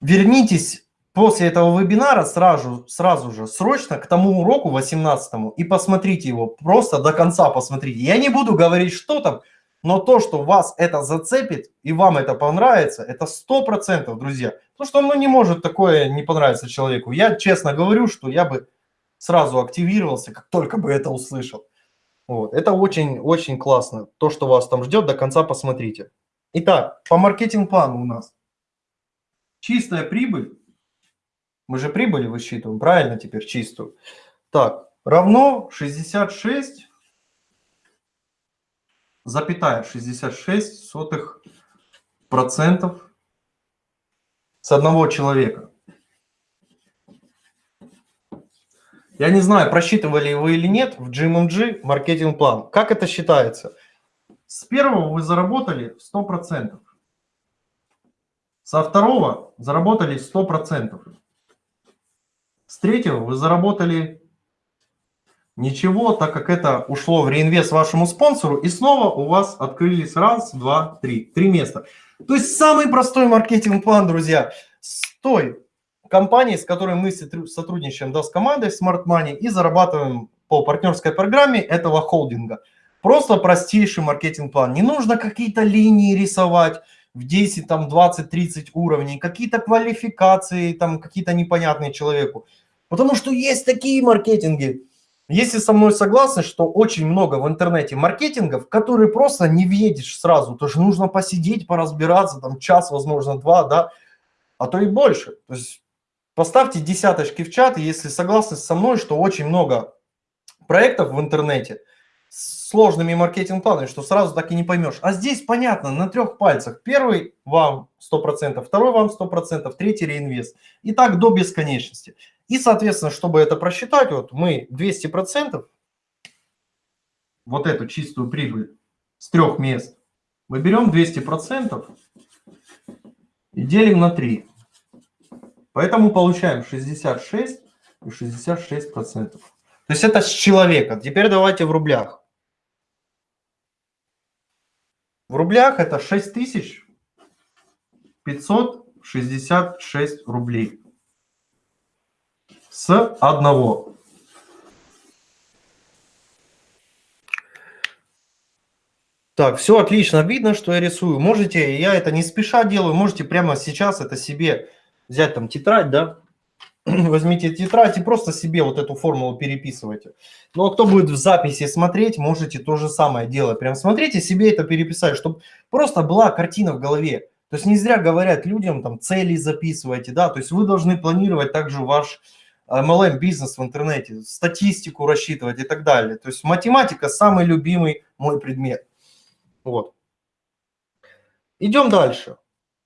Вернитесь после этого вебинара сразу, сразу же срочно к тому уроку 18 и посмотрите его, просто до конца посмотрите. Я не буду говорить, что там, но то, что вас это зацепит и вам это понравится, это 100%, друзья. Потому что ну, не может такое не понравиться человеку. Я честно говорю, что я бы сразу активировался, как только бы это услышал. Вот. Это очень-очень классно. То, что вас там ждет, до конца посмотрите. Итак, по маркетинг-плану у нас чистая прибыль мы же прибыли высчитываем, правильно теперь чистую. Так, равно 66, запятая 66 сотых процентов с одного человека. Я не знаю, просчитывали вы или нет в GMMG маркетинг-план. Как это считается? С первого вы заработали 100%. Со второго заработали 100%. С третьего вы заработали ничего, так как это ушло в реинвест вашему спонсору, и снова у вас открылись раз, два, три, три места. То есть самый простой маркетинг-план, друзья. той компании, с которой мы сотрудничаем, да, с командой Smart Money и зарабатываем по партнерской программе этого холдинга. Просто простейший маркетинг-план. Не нужно какие-то линии рисовать в 10, там, 20, 30 уровней, какие-то квалификации, там, какие-то непонятные человеку. Потому что есть такие маркетинги. Если со мной согласны, что очень много в интернете маркетингов, которые просто не въедешь сразу, то же нужно посидеть, поразбираться, там час, возможно, два, да, а то и больше. То есть поставьте десяточки в чат, если согласны со мной, что очень много проектов в интернете с сложными маркетинг-планами, что сразу так и не поймешь. А здесь понятно, на трех пальцах. Первый вам 100%, второй вам 100%, третий реинвест. И так до бесконечности. И, соответственно, чтобы это просчитать, вот мы 200%, вот эту чистую прибыль с трех мест, мы берем 200% и делим на 3. Поэтому получаем 66 и 66%. То есть это с человека. Теперь давайте в рублях. В рублях это 6566 рублей с одного. Так, все отлично видно, что я рисую. Можете, я это не спеша делаю, можете прямо сейчас это себе взять там тетрадь, да, возьмите тетрадь и просто себе вот эту формулу переписывайте. Ну а кто будет в записи смотреть, можете то же самое делать. Прям смотрите, себе это переписать, чтобы просто была картина в голове. То есть не зря говорят людям, там, цели записывайте, да, то есть вы должны планировать также ваш MLM бизнес в интернете, статистику рассчитывать и так далее. То есть математика самый любимый мой предмет. Вот. Идем дальше.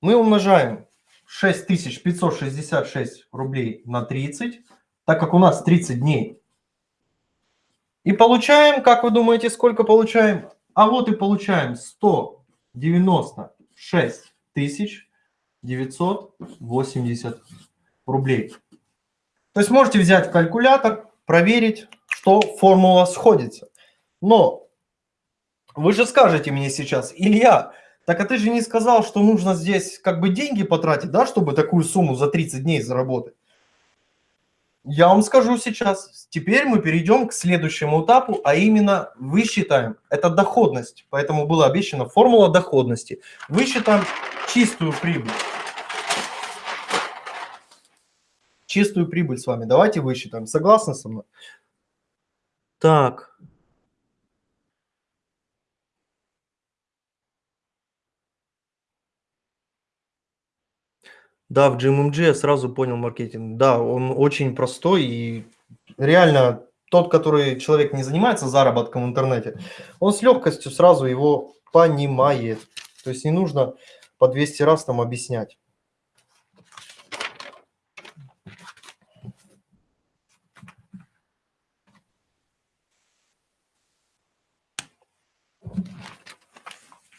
Мы умножаем 6566 рублей на 30, так как у нас 30 дней. И получаем, как вы думаете, сколько получаем? А вот и получаем 196 тысяч 980 рублей. То есть можете взять калькулятор, проверить, что формула сходится. Но вы же скажете мне сейчас, Илья, так а ты же не сказал, что нужно здесь как бы деньги потратить, да, чтобы такую сумму за 30 дней заработать. Я вам скажу сейчас. Теперь мы перейдем к следующему этапу, а именно высчитаем. Это доходность. Поэтому была обещана формула доходности. Высчитаем чистую прибыль чистую прибыль с вами. Давайте высчитаем. Согласны со мной? Так. Да, в GMMG я сразу понял маркетинг. Да, он очень простой и реально тот, который человек не занимается заработком в интернете, он с легкостью сразу его понимает. То есть не нужно по 200 раз там объяснять.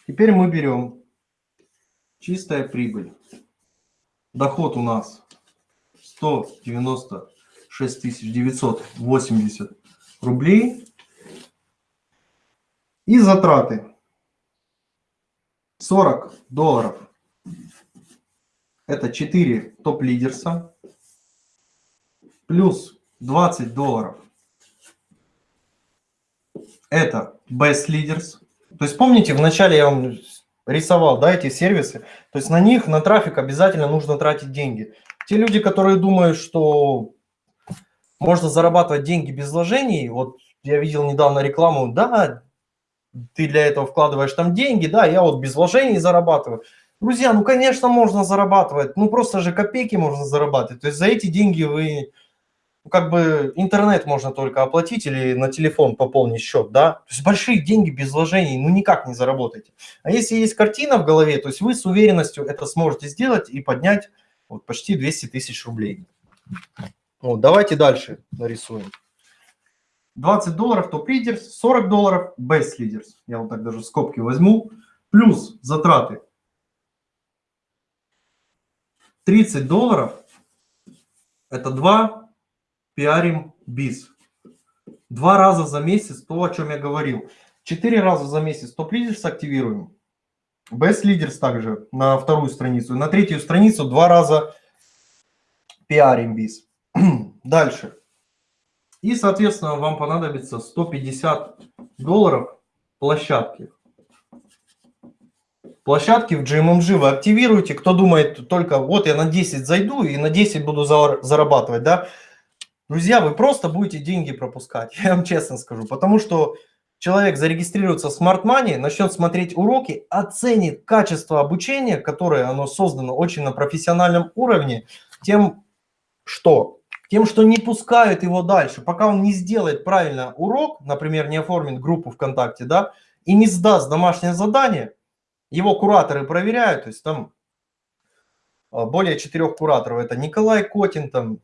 Теперь мы берем чистая прибыль. Доход у нас 196 980 рублей. И затраты 40 долларов. Это 4 топ-лидерса. Плюс 20 долларов. Это best leaders. То есть помните, вначале я вам рисовал, да, эти сервисы, то есть на них, на трафик обязательно нужно тратить деньги. Те люди, которые думают, что можно зарабатывать деньги без вложений, вот я видел недавно рекламу, да, ты для этого вкладываешь там деньги, да, я вот без вложений зарабатываю. Друзья, ну, конечно, можно зарабатывать, ну, просто же копейки можно зарабатывать. То есть за эти деньги вы как бы интернет можно только оплатить или на телефон пополнить счет, да, то есть большие деньги без вложений, ну, никак не заработаете. А если есть картина в голове, то есть вы с уверенностью это сможете сделать и поднять вот, почти 200 тысяч рублей. Вот, давайте дальше нарисуем. 20 долларов топ-лидерс, 40 долларов best leaders. Я вот так даже скобки возьму. Плюс затраты 30 долларов. Это 2 пиарим биз. Два раза за месяц, то, о чем я говорил. Четыре раза за месяц топ-лидерс активируем. Best Leaders также на вторую страницу. На третью страницу два раза пиарим биз. Дальше. И, соответственно, вам понадобится 150 долларов площадки. Площадки в GMMG вы активируете. Кто думает только, вот я на 10 зайду и на 10 буду зарабатывать, да? Друзья, вы просто будете деньги пропускать, я вам честно скажу. Потому что человек зарегистрируется в Smart Money, начнет смотреть уроки, оценит качество обучения, которое оно создано очень на профессиональном уровне, тем, что тем, что не пускают его дальше, пока он не сделает правильно урок, например, не оформит группу ВКонтакте, да, и не сдаст домашнее задание, его кураторы проверяют, то есть там а, более четырех кураторов, это Николай Котин, там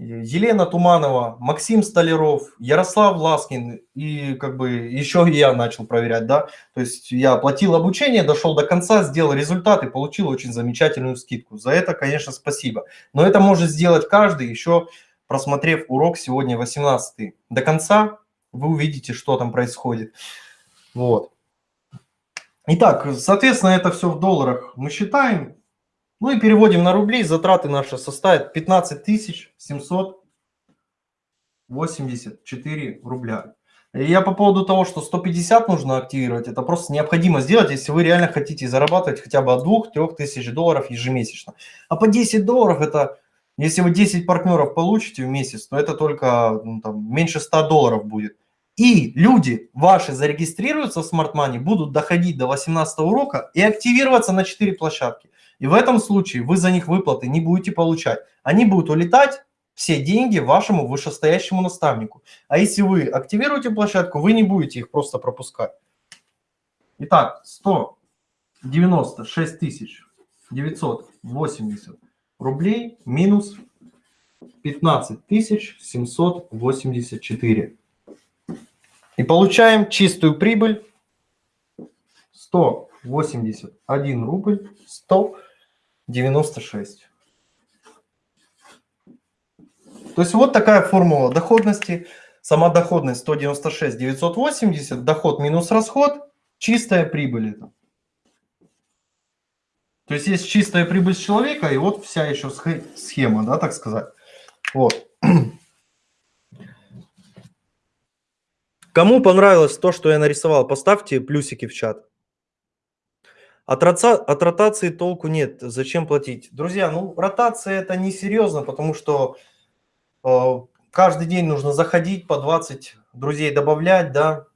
Елена Туманова, Максим Столяров, Ярослав Ласкин и как бы еще я начал проверять, да, то есть я оплатил обучение, дошел до конца, сделал результат и получил очень замечательную скидку. За это, конечно, спасибо. Но это может сделать каждый, еще просмотрев урок сегодня 18 до конца, вы увидите, что там происходит. Вот. Итак, соответственно, это все в долларах мы считаем. Ну и переводим на рубли, затраты наши составят 15 784 рубля. И я по поводу того, что 150 нужно активировать, это просто необходимо сделать, если вы реально хотите зарабатывать хотя бы от 2-3 тысяч долларов ежемесячно. А по 10 долларов это, если вы 10 партнеров получите в месяц, то это только ну, там, меньше 100 долларов будет. И люди ваши зарегистрируются в Smart Money, будут доходить до 18 урока и активироваться на 4 площадки. И в этом случае вы за них выплаты не будете получать. Они будут улетать, все деньги вашему вышестоящему наставнику. А если вы активируете площадку, вы не будете их просто пропускать. Итак, 196 тысяч 980 рублей минус 15 тысяч 784. И получаем чистую прибыль 181 рубль 100 96. То есть вот такая формула доходности. Сама доходность 196 980, доход минус расход, чистая прибыль это. То есть есть чистая прибыль человека, и вот вся еще схема, да, так сказать. Вот. Кому понравилось то, что я нарисовал, поставьте плюсики в чат. От, роца, от ротации толку нет. Зачем платить? Друзья, ну ротация это несерьезно, потому что э, каждый день нужно заходить по 20 друзей добавлять, да.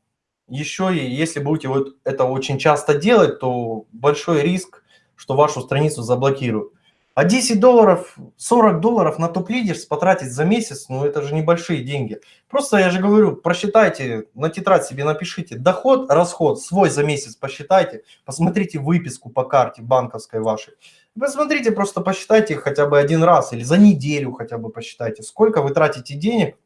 Еще и если будете вот это очень часто делать, то большой риск, что вашу страницу заблокируют. А 10 долларов, 40 долларов на топ-лидерс потратить за месяц, ну это же небольшие деньги. Просто я же говорю, просчитайте, на тетрадь себе напишите доход, расход свой за месяц посчитайте, посмотрите выписку по карте банковской вашей. Посмотрите, просто посчитайте хотя бы один раз или за неделю хотя бы посчитайте, сколько вы тратите денег.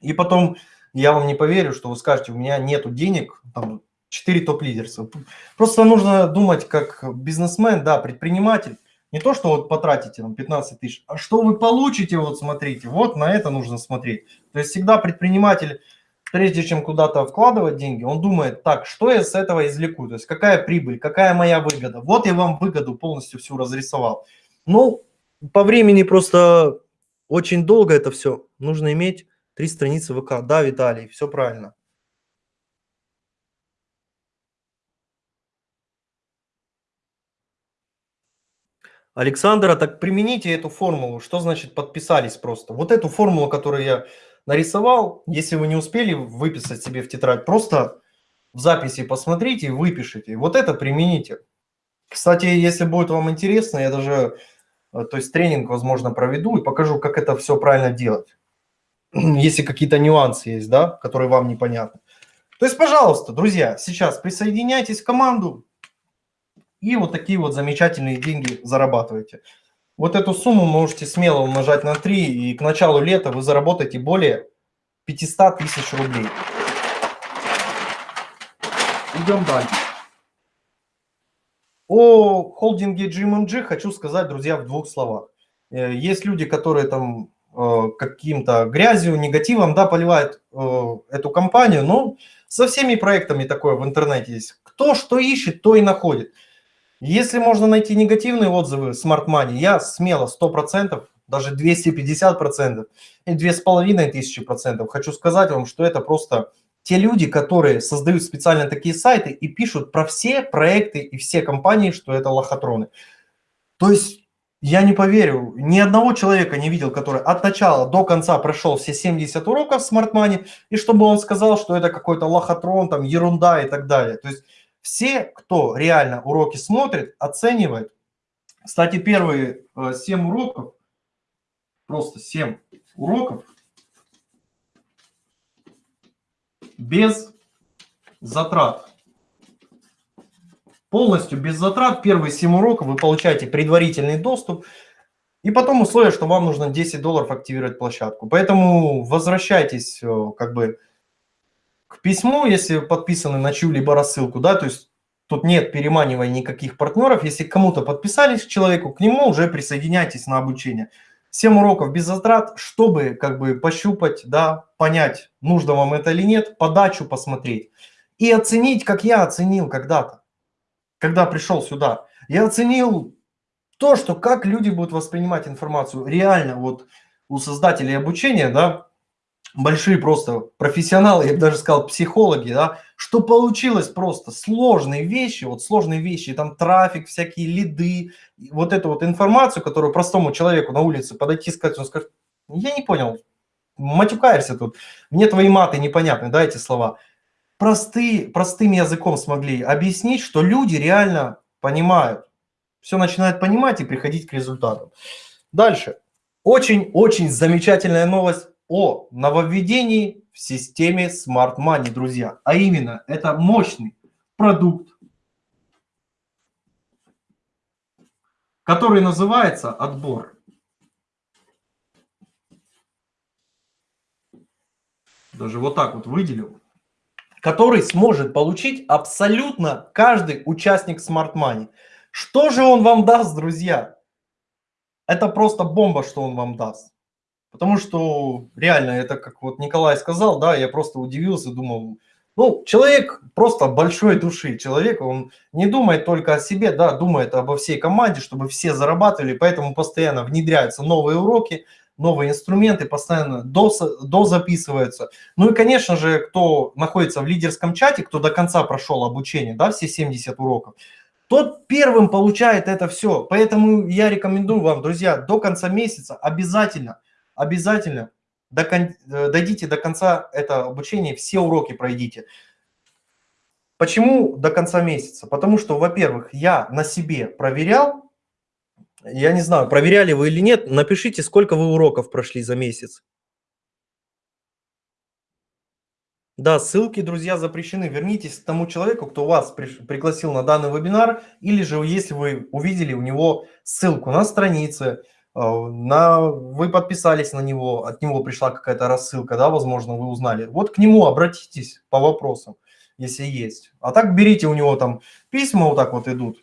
И потом я вам не поверю, что вы скажете, у меня нету денег, там 4 топ-лидерса. Просто нужно думать как бизнесмен, да, предприниматель. Не то, что вот потратите там 15 тысяч, а что вы получите, вот смотрите, вот на это нужно смотреть. То есть всегда предприниматель, прежде чем куда-то вкладывать деньги, он думает, так, что я с этого извлеку, то есть какая прибыль, какая моя выгода. Вот я вам выгоду полностью всю разрисовал. Ну, по времени просто очень долго это все. Нужно иметь три страницы ВК. Да, Виталий, все правильно. Александра, так примените эту формулу. Что значит подписались просто? Вот эту формулу, которую я нарисовал, если вы не успели выписать себе в тетрадь, просто в записи посмотрите выпишите. Вот это примените. Кстати, если будет вам интересно, я даже, э, то есть тренинг, возможно, проведу и покажу, как это все правильно делать. Если какие-то нюансы есть, да, которые вам непонятны. То есть, пожалуйста, друзья, сейчас присоединяйтесь в команду, и вот такие вот замечательные деньги зарабатываете. Вот эту сумму можете смело умножать на 3, и к началу лета вы заработаете более 500 тысяч рублей. Идем дальше. О холдинге GMMG хочу сказать, друзья, в двух словах. Э, есть люди, которые там э, каким-то грязью, негативом, да, поливают э, эту компанию, но со всеми проектами такое в интернете есть. Кто что ищет, то и находит. Если можно найти негативные отзывы Smart Money, я смело 100% даже 250% и 2500%. Хочу сказать вам, что это просто те люди, которые создают специально такие сайты и пишут про все проекты и все компании, что это лохотроны. То есть я не поверю, ни одного человека не видел, который от начала до конца прошел все 70 уроков Smart Money, и чтобы он сказал, что это какой-то лохотрон, там ерунда и так далее. То есть все, кто реально уроки смотрит, оценивает. Кстати, первые 7 э, уроков, просто 7 уроков, без затрат. Полностью без затрат. Первые 7 уроков вы получаете предварительный доступ. И потом условие, что вам нужно 10 долларов активировать площадку. Поэтому возвращайтесь э, как бы к письму, если подписаны на чью-либо рассылку, да, то есть тут нет переманивания никаких партнеров. Если кому-то подписались к человеку, к нему уже присоединяйтесь на обучение. 7 уроков без затрат, чтобы как бы пощупать, да, понять, нужно вам это или нет, подачу посмотреть. И оценить, как я оценил когда-то, когда пришел сюда. Я оценил то, что как люди будут воспринимать информацию. Реально вот у создателей обучения, да, большие просто профессионалы, я бы даже сказал психологи, да, что получилось просто сложные вещи, вот сложные вещи, там трафик, всякие лиды, вот эту вот информацию, которую простому человеку на улице подойти сказать, он скажет, я не понял, матюкаешься тут, мне твои маты непонятны, да, эти слова. Простые, простым языком смогли объяснить, что люди реально понимают, все начинают понимать и приходить к результатам. Дальше. Очень-очень замечательная новость о нововведении в системе Smart Money, друзья. А именно, это мощный продукт, который называется отбор. Даже вот так вот выделил. Который сможет получить абсолютно каждый участник Smart Money. Что же он вам даст, друзья? Это просто бомба, что он вам даст. Потому что реально, это как вот Николай сказал, да, я просто удивился, думал, ну, человек просто большой души, человек, он не думает только о себе, да, думает обо всей команде, чтобы все зарабатывали, поэтому постоянно внедряются новые уроки, новые инструменты, постоянно дозаписываются. Ну и, конечно же, кто находится в лидерском чате, кто до конца прошел обучение, да, все 70 уроков, тот первым получает это все. Поэтому я рекомендую вам, друзья, до конца месяца обязательно – обязательно до, э, дойдите до конца это обучение, все уроки пройдите. Почему до конца месяца? Потому что, во-первых, я на себе проверял, я не знаю, проверяли вы или нет, напишите, сколько вы уроков прошли за месяц. Да, ссылки, друзья, запрещены. Вернитесь к тому человеку, кто вас пригласил на данный вебинар, или же если вы увидели у него ссылку на странице, на, вы подписались на него, от него пришла какая-то рассылка, да, возможно, вы узнали. Вот к нему обратитесь по вопросам, если есть. А так берите у него там письма вот так вот идут.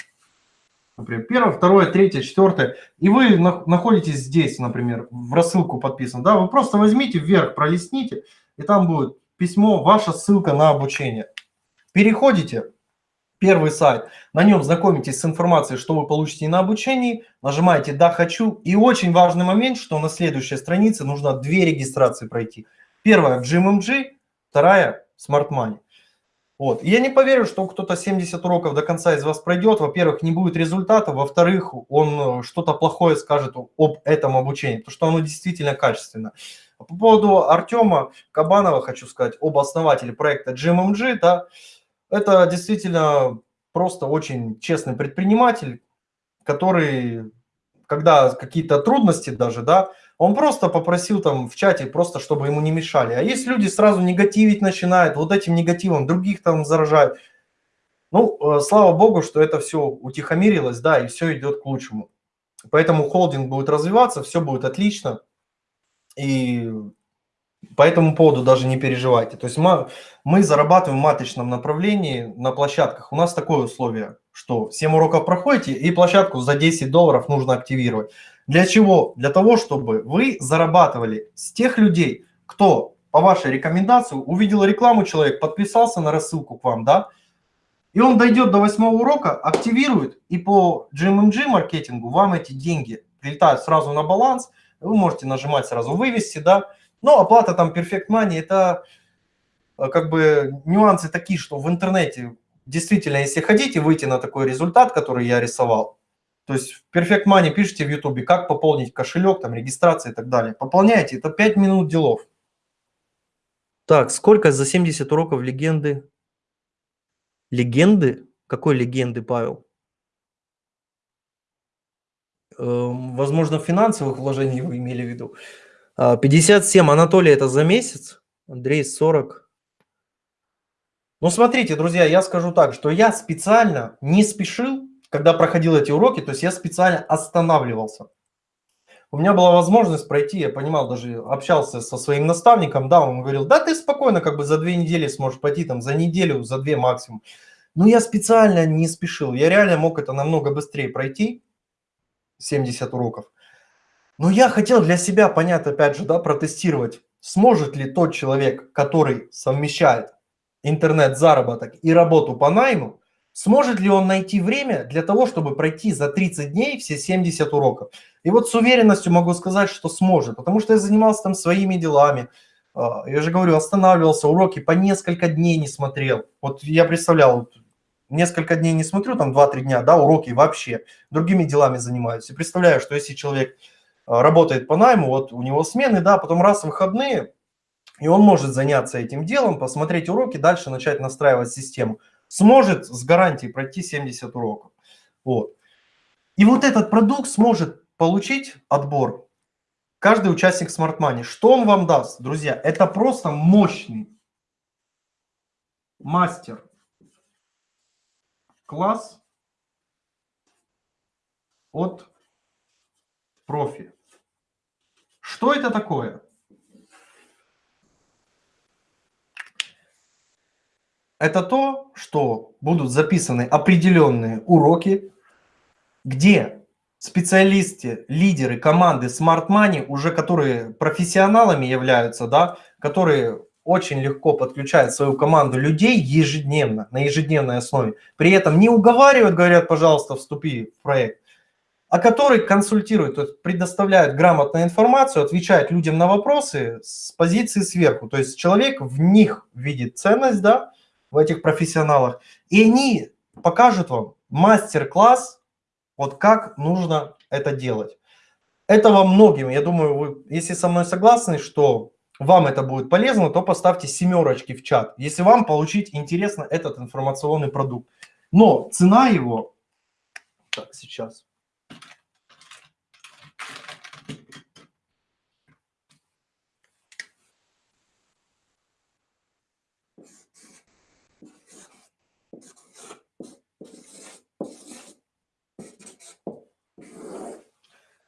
Например, первое, второе, третье, четвертое. И вы находитесь здесь, например, в рассылку подписан. Да, вы просто возьмите вверх, пролистните, и там будет письмо, ваша ссылка на обучение. Переходите, первый сайт, на нем знакомитесь с информацией, что вы получите на обучении, нажимаете «Да, хочу». И очень важный момент, что на следующей странице нужно две регистрации пройти. Первая в GMMG, вторая в Smart Money. Вот. я не поверю, что кто-то 70 уроков до конца из вас пройдет. Во-первых, не будет результата. Во-вторых, он э, что-то плохое скажет об этом обучении, потому что оно действительно качественно. По поводу Артема Кабанова хочу сказать, об основателе проекта GMMG. Да, это действительно просто очень честный предприниматель, который, когда какие-то трудности даже, да, он просто попросил там в чате, просто чтобы ему не мешали. А есть люди сразу негативить начинают, вот этим негативом других там заражают. Ну, э, слава богу, что это все утихомирилось, да, и все идет к лучшему. Поэтому холдинг будет развиваться, все будет отлично. И по этому поводу даже не переживайте. То есть мы, мы зарабатываем в матричном направлении на площадках. У нас такое условие, что 7 уроков проходите и площадку за 10 долларов нужно активировать. Для чего? Для того, чтобы вы зарабатывали с тех людей, кто по вашей рекомендации увидел рекламу, человек подписался на рассылку к вам, да, и он дойдет до восьмого урока, активирует, и по GMMG маркетингу вам эти деньги прилетают сразу на баланс – вы можете нажимать сразу «Вывести», да, но оплата там Perfect Money – это э, как бы нюансы такие, что в интернете действительно, если хотите выйти на такой результат, который я рисовал, то есть в Perfect Money пишите в YouTube, как пополнить кошелек, там, регистрация и так далее. Пополняйте, это 5 минут делов. Так, сколько за 70 уроков легенды? Легенды? Какой легенды, Павел? Эм, возможно, финансовых вложений вы имели в виду. 57, а, Анатолий, это за месяц? Андрей, 40. Ну, смотрите, друзья, я скажу так, что я специально не спешил, когда проходил эти уроки, то есть я специально останавливался. У меня была возможность пройти, я понимал, даже общался со своим наставником, да, он говорил, да, ты спокойно как бы за две недели сможешь пойти, там, за неделю, за две максимум. Но я специально не спешил, я реально мог это намного быстрее пройти, 70 уроков. Но я хотел для себя понять, опять же, да, протестировать, сможет ли тот человек, который совмещает интернет-заработок и работу по найму, сможет ли он найти время для того, чтобы пройти за 30 дней все 70 уроков. И вот с уверенностью могу сказать, что сможет, потому что я занимался там своими делами. А, я же говорю, останавливался, уроки по несколько дней не смотрел. Вот я представлял, несколько дней не смотрю, там 2-3 дня, да, уроки вообще, другими делами занимаюсь. И представляю, что если человек работает по найму, вот у него смены, да, потом раз выходные, и он может заняться этим делом, посмотреть уроки, дальше начать настраивать систему. Сможет с гарантией пройти 70 уроков. Вот. И вот этот продукт сможет получить отбор каждый участник Smart Money. Что он вам даст, друзья? Это просто мощный мастер класс от профи. Что это такое? Это то, что будут записаны определенные уроки, где специалисты, лидеры команды Smart Money, уже которые профессионалами являются, да, которые очень легко подключают свою команду людей ежедневно, на ежедневной основе. При этом не уговаривают, говорят, пожалуйста, вступи в проект, а которые консультируют, то есть предоставляют грамотную информацию, отвечают людям на вопросы с позиции сверху. То есть человек в них видит ценность, да, в этих профессионалах, и они покажут вам мастер-класс, вот как нужно это делать. Этого многим, я думаю, вы, если со мной согласны, что вам это будет полезно, то поставьте семерочки в чат, если вам получить интересно этот информационный продукт. Но цена его, так, сейчас,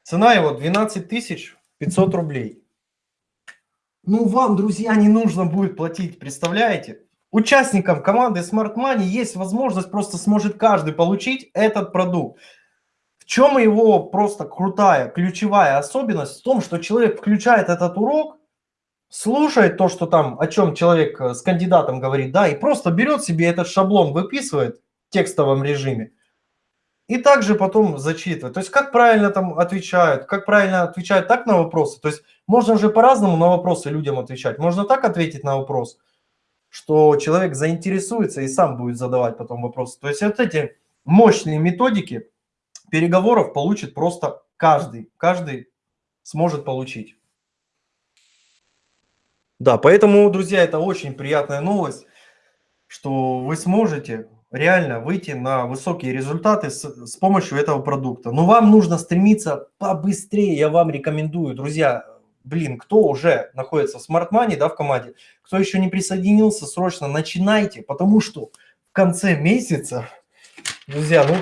Цена его 12 500 рублей. Ну, вам, друзья, не нужно будет платить, представляете? Участникам команды Smart Money есть возможность, просто сможет каждый получить этот продукт. В чем его просто крутая, ключевая особенность? В том, что человек включает этот урок, слушает то, что там, о чем человек э, с кандидатом говорит, да, и просто берет себе этот шаблон, выписывает в текстовом режиме, и также потом зачитывать. То есть как правильно там отвечают, как правильно отвечают так на вопросы. То есть можно же по-разному на вопросы людям отвечать. Можно так ответить на вопрос, что человек заинтересуется и сам будет задавать потом вопросы. То есть вот эти мощные методики переговоров получит просто каждый. Каждый сможет получить. Да, поэтому, друзья, это очень приятная новость, что вы сможете реально выйти на высокие результаты с, с помощью этого продукта. Но вам нужно стремиться побыстрее, я вам рекомендую, друзья, блин, кто уже находится в Smart Money, да, в команде, кто еще не присоединился, срочно начинайте, потому что в конце месяца, друзья, ну,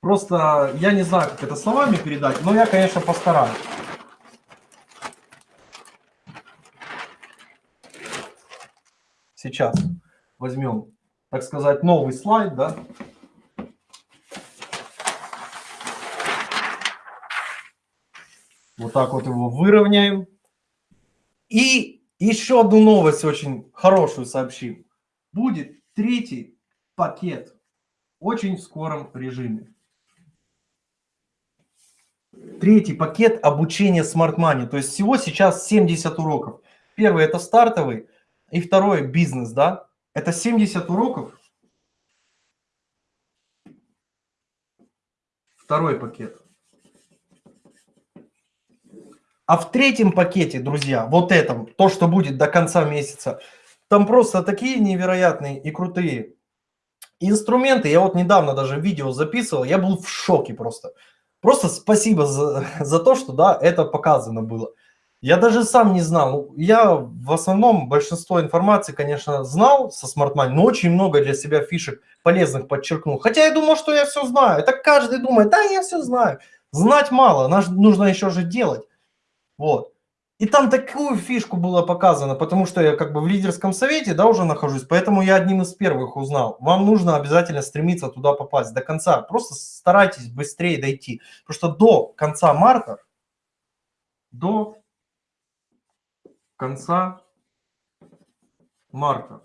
просто я не знаю, как это словами передать, но я, конечно, постараюсь. Сейчас возьмем так сказать, новый слайд, да. Вот так вот его выровняем. И еще одну новость очень хорошую сообщим. Будет третий пакет очень в скором режиме. Третий пакет обучения Smart Money. То есть всего сейчас 70 уроков. Первый это стартовый, и второй бизнес, да. Это 70 уроков. Второй пакет. А в третьем пакете, друзья, вот этом, то, что будет до конца месяца, там просто такие невероятные и крутые инструменты. Я вот недавно даже видео записывал, я был в шоке просто. Просто спасибо за, за то, что, да, это показано было. Я даже сам не знал. Я в основном большинство информации, конечно, знал со Money, но очень много для себя фишек полезных подчеркнул. Хотя я думал, что я все знаю. Это каждый думает, да, я все знаю. Знать мало, нужно еще же делать. Вот. И там такую фишку было показано, потому что я как бы в лидерском совете, да, уже нахожусь, поэтому я одним из первых узнал. Вам нужно обязательно стремиться туда попасть до конца. Просто старайтесь быстрее дойти. Потому что до конца марта, до конца марта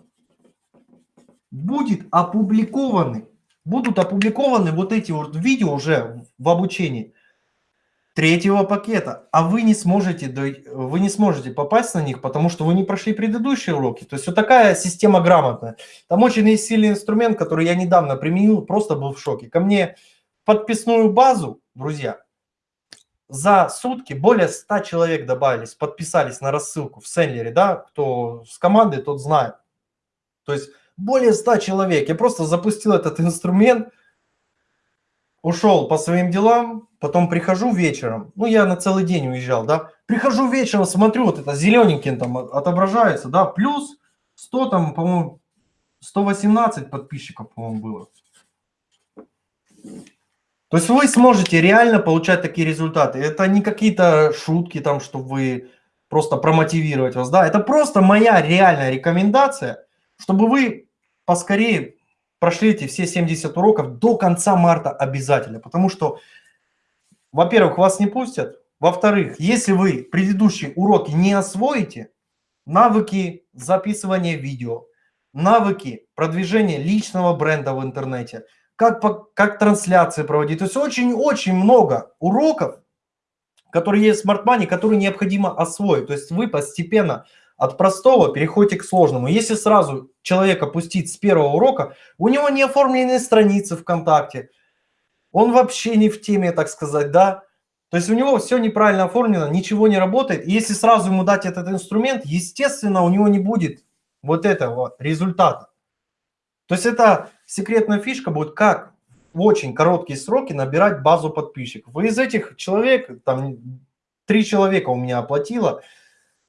будет опубликованы, будут опубликованы вот эти вот видео уже в обучении третьего пакета, а вы не сможете, вы не сможете попасть на них, потому что вы не прошли предыдущие уроки. То есть вот такая система грамотная. Там очень есть сильный инструмент, который я недавно применил, просто был в шоке. Ко мне подписную базу, друзья, за сутки более 100 человек добавились, подписались на рассылку в Сенлере, да, кто с командой, тот знает. То есть более 100 человек. Я просто запустил этот инструмент, ушел по своим делам, потом прихожу вечером, ну я на целый день уезжал, да, прихожу вечером, смотрю, вот это зелененьким там отображается, да, плюс 100 там, по-моему, 118 подписчиков, по-моему, было. То есть вы сможете реально получать такие результаты. Это не какие-то шутки там, чтобы вы просто промотивировать вас, да, это просто моя реальная рекомендация, чтобы вы поскорее прошли эти все 70 уроков до конца марта обязательно, потому что, во-первых, вас не пустят, во-вторых, если вы предыдущие уроки не освоите, навыки записывания видео, навыки продвижения личного бренда в интернете, как, как трансляции проводить, то есть очень-очень много уроков, которые есть в Smart Money, которые необходимо освоить, то есть вы постепенно от простого переходите к сложному. Если сразу человека пустить с первого урока, у него не оформлены страницы ВКонтакте, он вообще не в теме, так сказать, да. То есть у него все неправильно оформлено, ничего не работает. И если сразу ему дать этот инструмент, естественно, у него не будет вот этого результата. То есть это секретная фишка будет, как в очень короткие сроки набирать базу подписчиков. Вы из этих человек, там три человека у меня оплатило,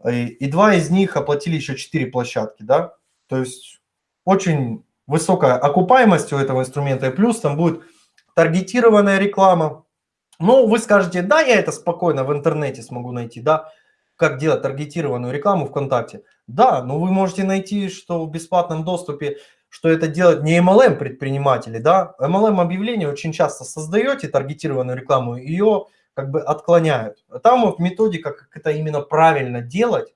и два из них оплатили еще четыре площадки, да, то есть очень высокая окупаемость у этого инструмента, и плюс там будет таргетированная реклама. Ну, вы скажете, да, я это спокойно в интернете смогу найти, да, как делать таргетированную рекламу ВКонтакте. Да, но вы можете найти, что в бесплатном доступе, что это делать не MLM предприниматели, да, MLM объявление очень часто создаете таргетированную рекламу, ее как бы отклоняют. Там вот методика, как это именно правильно делать,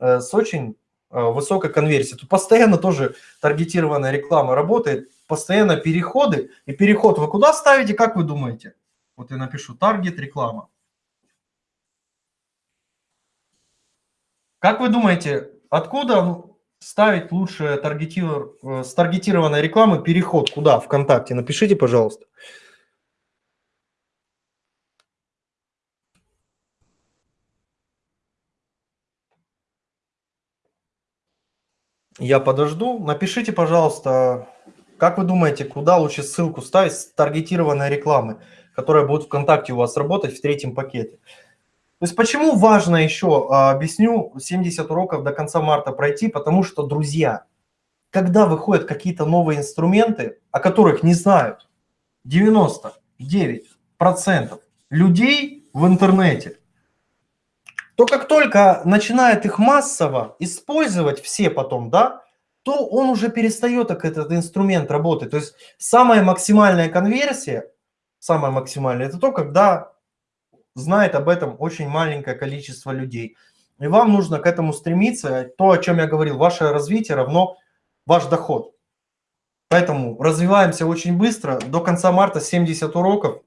э, с очень э, высокой конверсией. Тут постоянно тоже таргетированная реклама работает, постоянно переходы. И переход вы куда ставите, как вы думаете? Вот я напишу таргет реклама. Как вы думаете, откуда ставить лучше таргетир... Э, с таргетированной рекламы переход? Куда? Вконтакте. Напишите, пожалуйста. Я подожду. Напишите, пожалуйста, как вы думаете, куда лучше ссылку ставить с таргетированной рекламы, которая будет ВКонтакте у вас работать в третьем пакете? То есть почему важно еще, а, объясню, 70 уроков до конца марта пройти, потому что, друзья, когда выходят какие-то новые инструменты, о которых не знают 99% людей в интернете, то как только начинает их массово использовать все потом, да, то он уже перестает как этот инструмент работать. То есть самая максимальная конверсия, самая максимальная, это то, когда знает об этом очень маленькое количество людей. И вам нужно к этому стремиться. То, о чем я говорил, ваше развитие равно ваш доход. Поэтому развиваемся очень быстро. До конца марта 70 уроков.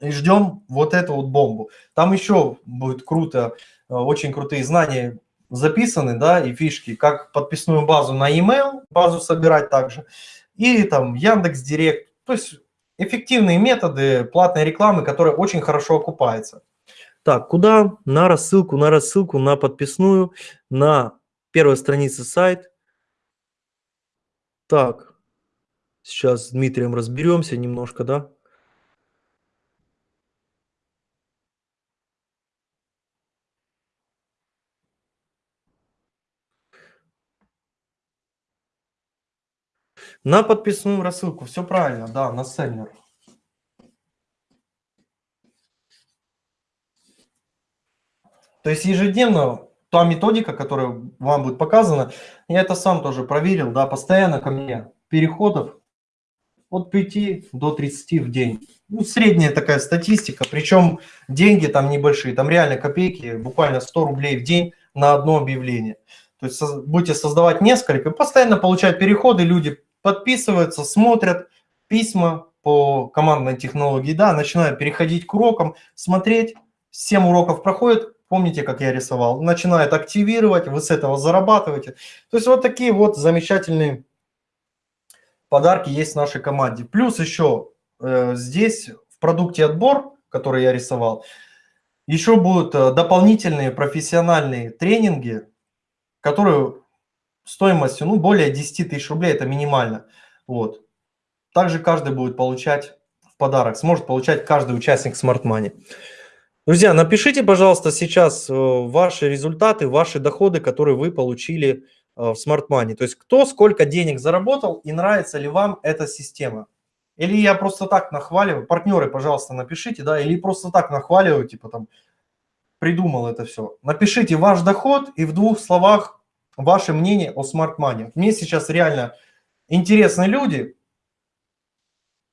и ждем вот эту вот бомбу. Там еще будет круто, э, очень крутые знания записаны, да, и фишки, как подписную базу на email, базу собирать также, и там Яндекс Директ, то есть эффективные методы платной рекламы, которые очень хорошо окупаются. Так, куда? На рассылку, на рассылку, на подписную, на первой странице сайт. Так, сейчас с Дмитрием разберемся немножко, да? На подписную рассылку, все правильно, да, на сеннер. То есть ежедневно та методика, которая вам будет показана, я это сам тоже проверил, да, постоянно ко мне переходов от 5 до 30 в день. Ну, средняя такая статистика, причем деньги там небольшие, там реально копейки, буквально 100 рублей в день на одно объявление. То есть будете создавать несколько, постоянно получать переходы, люди подписываются, смотрят письма по командной технологии, да, начинают переходить к урокам, смотреть, 7 уроков проходит, помните, как я рисовал, начинает активировать, вы с этого зарабатываете. То есть вот такие вот замечательные подарки есть в нашей команде. Плюс еще э, здесь в продукте отбор, который я рисовал, еще будут э, дополнительные профессиональные тренинги, которые стоимостью ну, более 10 тысяч рублей, это минимально. Вот. Также каждый будет получать в подарок, сможет получать каждый участник Smart Money. Друзья, напишите, пожалуйста, сейчас э, ваши результаты, ваши доходы, которые вы получили э, в Smart Money. То есть кто сколько денег заработал и нравится ли вам эта система. Или я просто так нахваливаю, партнеры, пожалуйста, напишите, да, или просто так нахваливаю, типа там, придумал это все. Напишите ваш доход и в двух словах ваше мнение о Money. Мне сейчас реально интересны люди,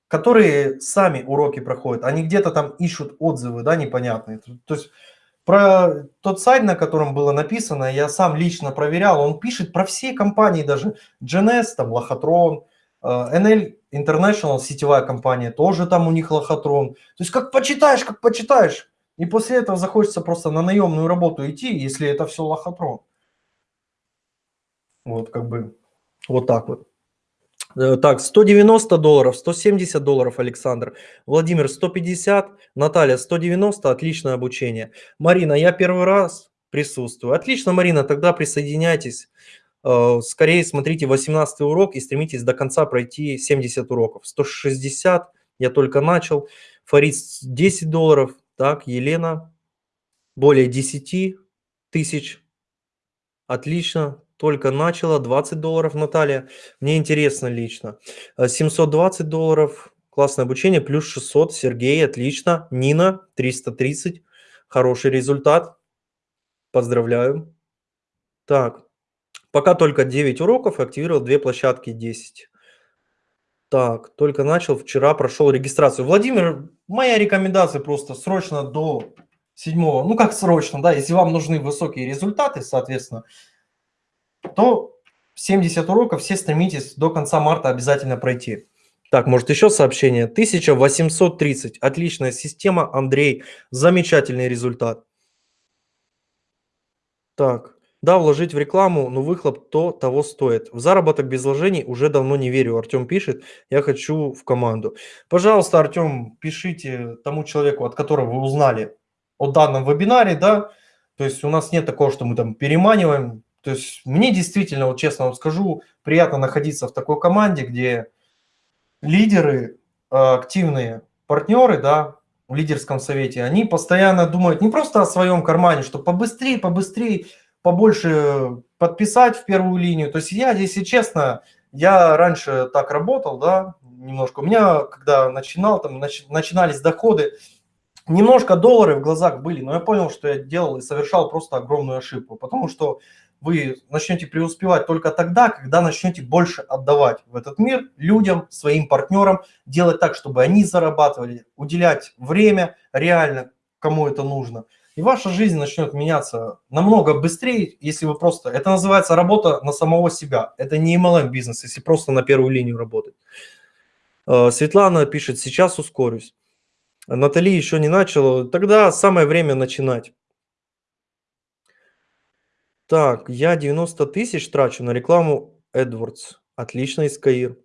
которые сами уроки проходят, они где-то там ищут отзывы, да, непонятные. То есть про тот сайт, на котором было написано, я сам лично проверял, он пишет про все компании, даже GNS, там, Лохотрон, э, NL International, сетевая компания, тоже там у них Лохотрон. То есть как почитаешь, как почитаешь, и после этого захочется просто на наемную работу идти, если это все Лохотрон. Вот как бы вот так вот. Э, так, 190 долларов, 170 долларов, Александр. Владимир, 150. Наталья, 190. Отличное обучение. Марина, я первый раз присутствую. Отлично, Марина, тогда присоединяйтесь. Э, скорее смотрите 18 урок и стремитесь до конца пройти 70 уроков. 160, я только начал. Фарид, 10 долларов. Так, Елена, более 10 тысяч. Отлично только начала, 20 долларов, Наталья. Мне интересно лично. 720 э, долларов, классное обучение, плюс 600, Сергей, отлично. Нина, 330, хороший результат. Поздравляю. Так, пока только 9 уроков, активировал две площадки 10. Так, только начал, вчера прошел регистрацию. Владимир, моя рекомендация просто срочно до седьмого, ну как срочно, да, если вам нужны высокие результаты, соответственно, то 70 уроков все стремитесь до конца марта обязательно пройти. Так, может еще сообщение? 1830. Отличная система, Андрей. Замечательный результат. Так, да, вложить в рекламу, но выхлоп то того стоит. В заработок без вложений уже давно не верю. Артем пишет, я хочу в команду. Пожалуйста, Артем, пишите тому человеку, от которого вы узнали о данном вебинаре, да. То есть у нас нет такого, что мы там переманиваем, то есть мне действительно, вот честно вам скажу, приятно находиться в такой команде, где лидеры, а, активные партнеры, да, в лидерском совете, они постоянно думают не просто о своем кармане, что побыстрее, побыстрее, побольше подписать в первую линию. То есть я, если честно, я раньше так работал, да, немножко. У меня, когда начинал, там начинались доходы, немножко доллары в глазах были, но я понял, что я делал и совершал просто огромную ошибку, потому что вы начнете преуспевать только тогда, когда начнете больше отдавать в этот мир людям, своим партнерам, делать так, чтобы они зарабатывали, уделять время реально, кому это нужно. И ваша жизнь начнет меняться намного быстрее, если вы просто... Это называется работа на самого себя. Это не MLM бизнес, если просто на первую линию работать. Э, Светлана пишет, сейчас ускорюсь. Натали еще не начала. Тогда самое время начинать. Так, я 90 тысяч трачу на рекламу AdWords. Отлично, Искаир.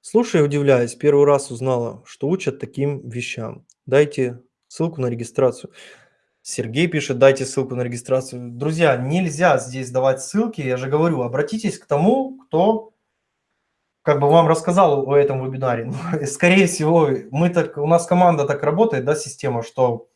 Слушай, удивляюсь, первый раз узнала, что учат таким вещам. Дайте ссылку на регистрацию. Сергей пишет, дайте ссылку на регистрацию. Друзья, нельзя здесь давать ссылки. Я же говорю, обратитесь к тому, кто как бы вам рассказал о этом вебинаре. Скорее всего, мы так, у нас команда так работает, да, система, что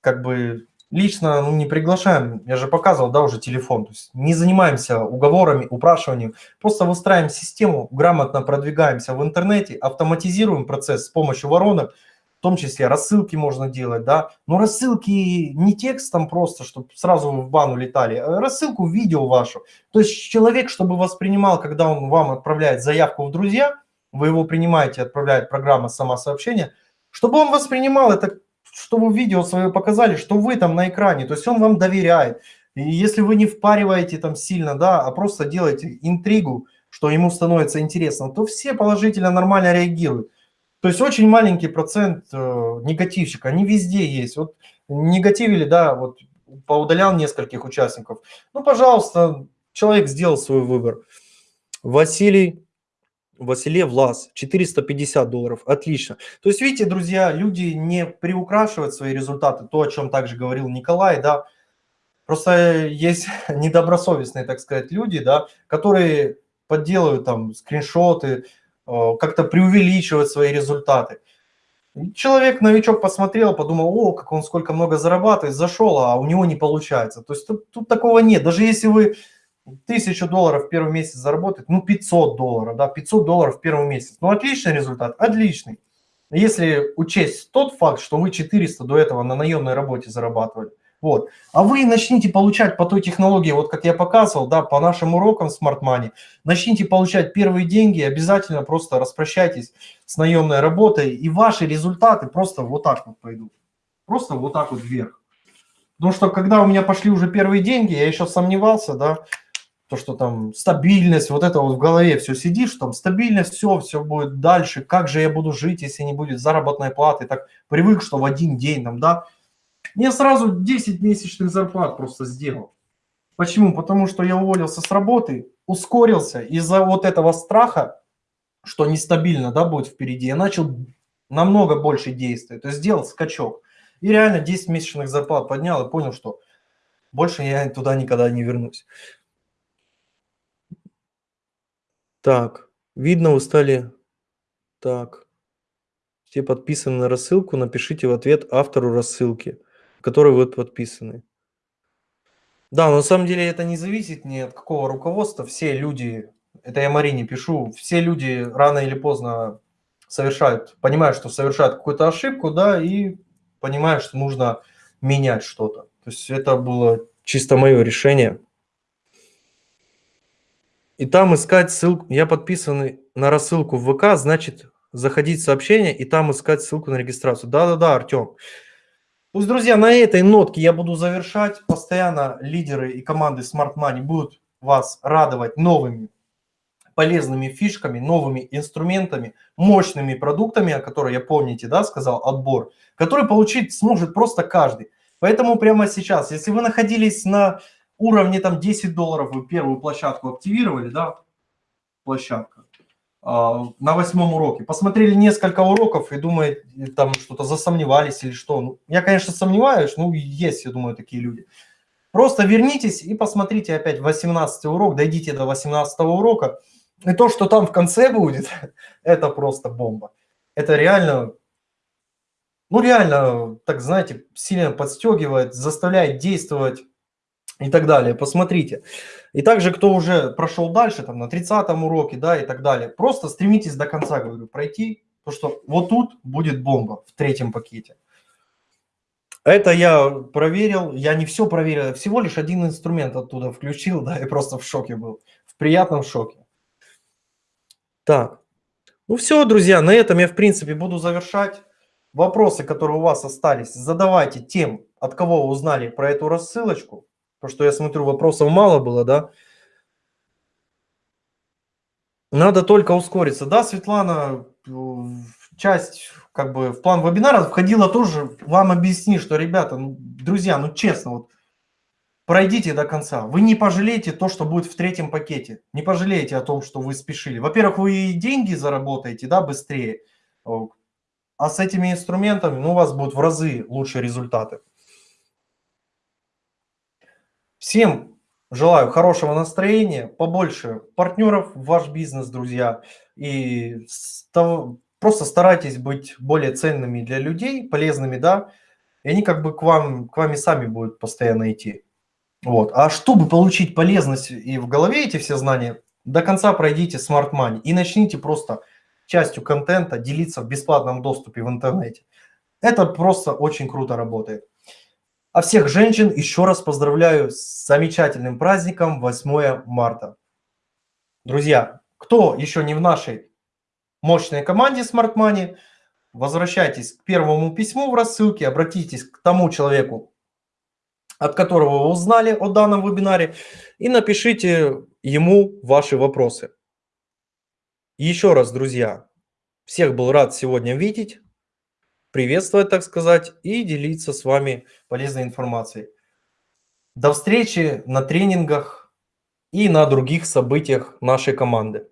как бы лично ну, не приглашаем, я же показывал, да, уже телефон, то есть не занимаемся уговорами, упрашиванием, просто выстраиваем систему, грамотно продвигаемся в интернете, автоматизируем процесс с помощью воронок, в том числе рассылки можно делать, да, но рассылки не текстом просто, чтобы сразу в бану летали, а рассылку видео вашу. То есть человек, чтобы воспринимал, когда он вам отправляет заявку в друзья, вы его принимаете, отправляет программа сама сообщение, чтобы он воспринимал это, что вы видео свое показали, что вы там на экране, то есть он вам доверяет. И если вы не впариваете там сильно, да, а просто делаете интригу, что ему становится интересно, то все положительно, нормально реагируют. То есть очень маленький процент э, негативщик, они везде есть. Вот негативили, да, вот поудалял нескольких участников. Ну, пожалуйста, человек сделал свой выбор. Василий, Василий Влас, 450 долларов, отлично. То есть, видите, друзья, люди не приукрашивают свои результаты, то, о чем также говорил Николай, да, Просто есть недобросовестные, так сказать, люди, да, которые подделывают там скриншоты, Э, как-то преувеличивать свои результаты. Человек, новичок, посмотрел, подумал, о, как он сколько много зарабатывает, зашел, а у него не получается. То есть тут, тут такого нет. Даже если вы тысячу долларов в первый месяц заработаете, ну 500 долларов, да, 500 долларов в первый месяц. Ну отличный результат, отличный. Если учесть тот факт, что вы 400 до этого на наемной работе зарабатывали, вот. А вы начните получать по той технологии, вот как я показывал, да, по нашим урокам Smart Money, начните получать первые деньги, обязательно просто распрощайтесь с наемной работой, и ваши результаты просто вот так вот пойдут. Просто вот так вот вверх. Потому что когда у меня пошли уже первые деньги, я еще сомневался, да, то, что там стабильность, вот это вот в голове все сидишь, там стабильность, все, все будет дальше, как же я буду жить, если не будет заработной платы, так привык, что в один день там, да, я сразу 10 месячных зарплат просто сделал. Почему? Потому что я уволился с работы, ускорился из-за вот этого страха, что нестабильно да, будет впереди. Я начал намного больше действовать, то есть сделал скачок. И реально 10 месячных зарплат поднял и понял, что больше я туда никогда не вернусь. Так, видно, устали. Так, все подписаны на рассылку, напишите в ответ автору рассылки которые вы подписаны. Да, на самом деле это не зависит ни от какого руководства. Все люди, это я Марине пишу, все люди рано или поздно совершают, понимают, что совершают какую-то ошибку, да, и понимают, что нужно менять что-то. То есть это было чисто мое решение. И там искать ссылку. Я подписан на рассылку в ВК, значит, заходить в сообщение и там искать ссылку на регистрацию. Да-да-да, Артем. Пусть, друзья, на этой нотке я буду завершать. Постоянно лидеры и команды Smart Money будут вас радовать новыми полезными фишками, новыми инструментами, мощными продуктами, о которых я, помните, да, сказал, отбор, который получить сможет просто каждый. Поэтому прямо сейчас, если вы находились на уровне там 10 долларов, вы первую площадку активировали, да, площадка, а, на восьмом уроке. Посмотрели несколько уроков и думают, там что-то засомневались или что. Ну, я, конечно, сомневаюсь, ну, есть, я думаю, такие люди. Просто вернитесь и посмотрите опять 18 урок, дойдите до 18 урока. И то, что там в конце будет, это просто бомба. Это реально, ну реально, так знаете, сильно подстегивает, заставляет действовать и так далее. Посмотрите. И также, кто уже прошел дальше, там на 30 уроке, да, и так далее, просто стремитесь до конца, говорю, пройти, то что вот тут будет бомба в третьем пакете. Это я проверил, я не все проверил, всего лишь один инструмент оттуда включил, да, и просто в шоке был, в приятном шоке. Так, ну все, друзья, на этом я, в принципе, буду завершать. Вопросы, которые у вас остались, задавайте тем, от кого вы узнали про эту рассылочку. Потому что я смотрю, вопросов мало было, да? Надо только ускориться. Да, Светлана, часть как бы в план вебинара входило тоже вам объяснить, что, ребята, ну, друзья, ну честно, вот пройдите до конца. Вы не пожалеете то, что будет в третьем пакете. Не пожалеете о том, что вы спешили. Во-первых, вы и деньги заработаете, да, быстрее. А с этими инструментами, ну, у вас будут в разы лучшие результаты. Всем желаю хорошего настроения, побольше партнеров в ваш бизнес, друзья. И просто старайтесь быть более ценными для людей, полезными, да. И они как бы к вам, к вами сами будут постоянно идти. Вот. А чтобы получить полезность и в голове эти все знания, до конца пройдите Smart Money и начните просто частью контента делиться в бесплатном доступе в интернете. Это просто очень круто работает. А всех женщин еще раз поздравляю с замечательным праздником 8 марта. Друзья, кто еще не в нашей мощной команде Smart Money, возвращайтесь к первому письму в рассылке, обратитесь к тому человеку, от которого вы узнали о данном вебинаре, и напишите ему ваши вопросы. Еще раз, друзья, всех был рад сегодня видеть, приветствовать, так сказать, и делиться с вами полезной информацией. До встречи на тренингах и на других событиях нашей команды.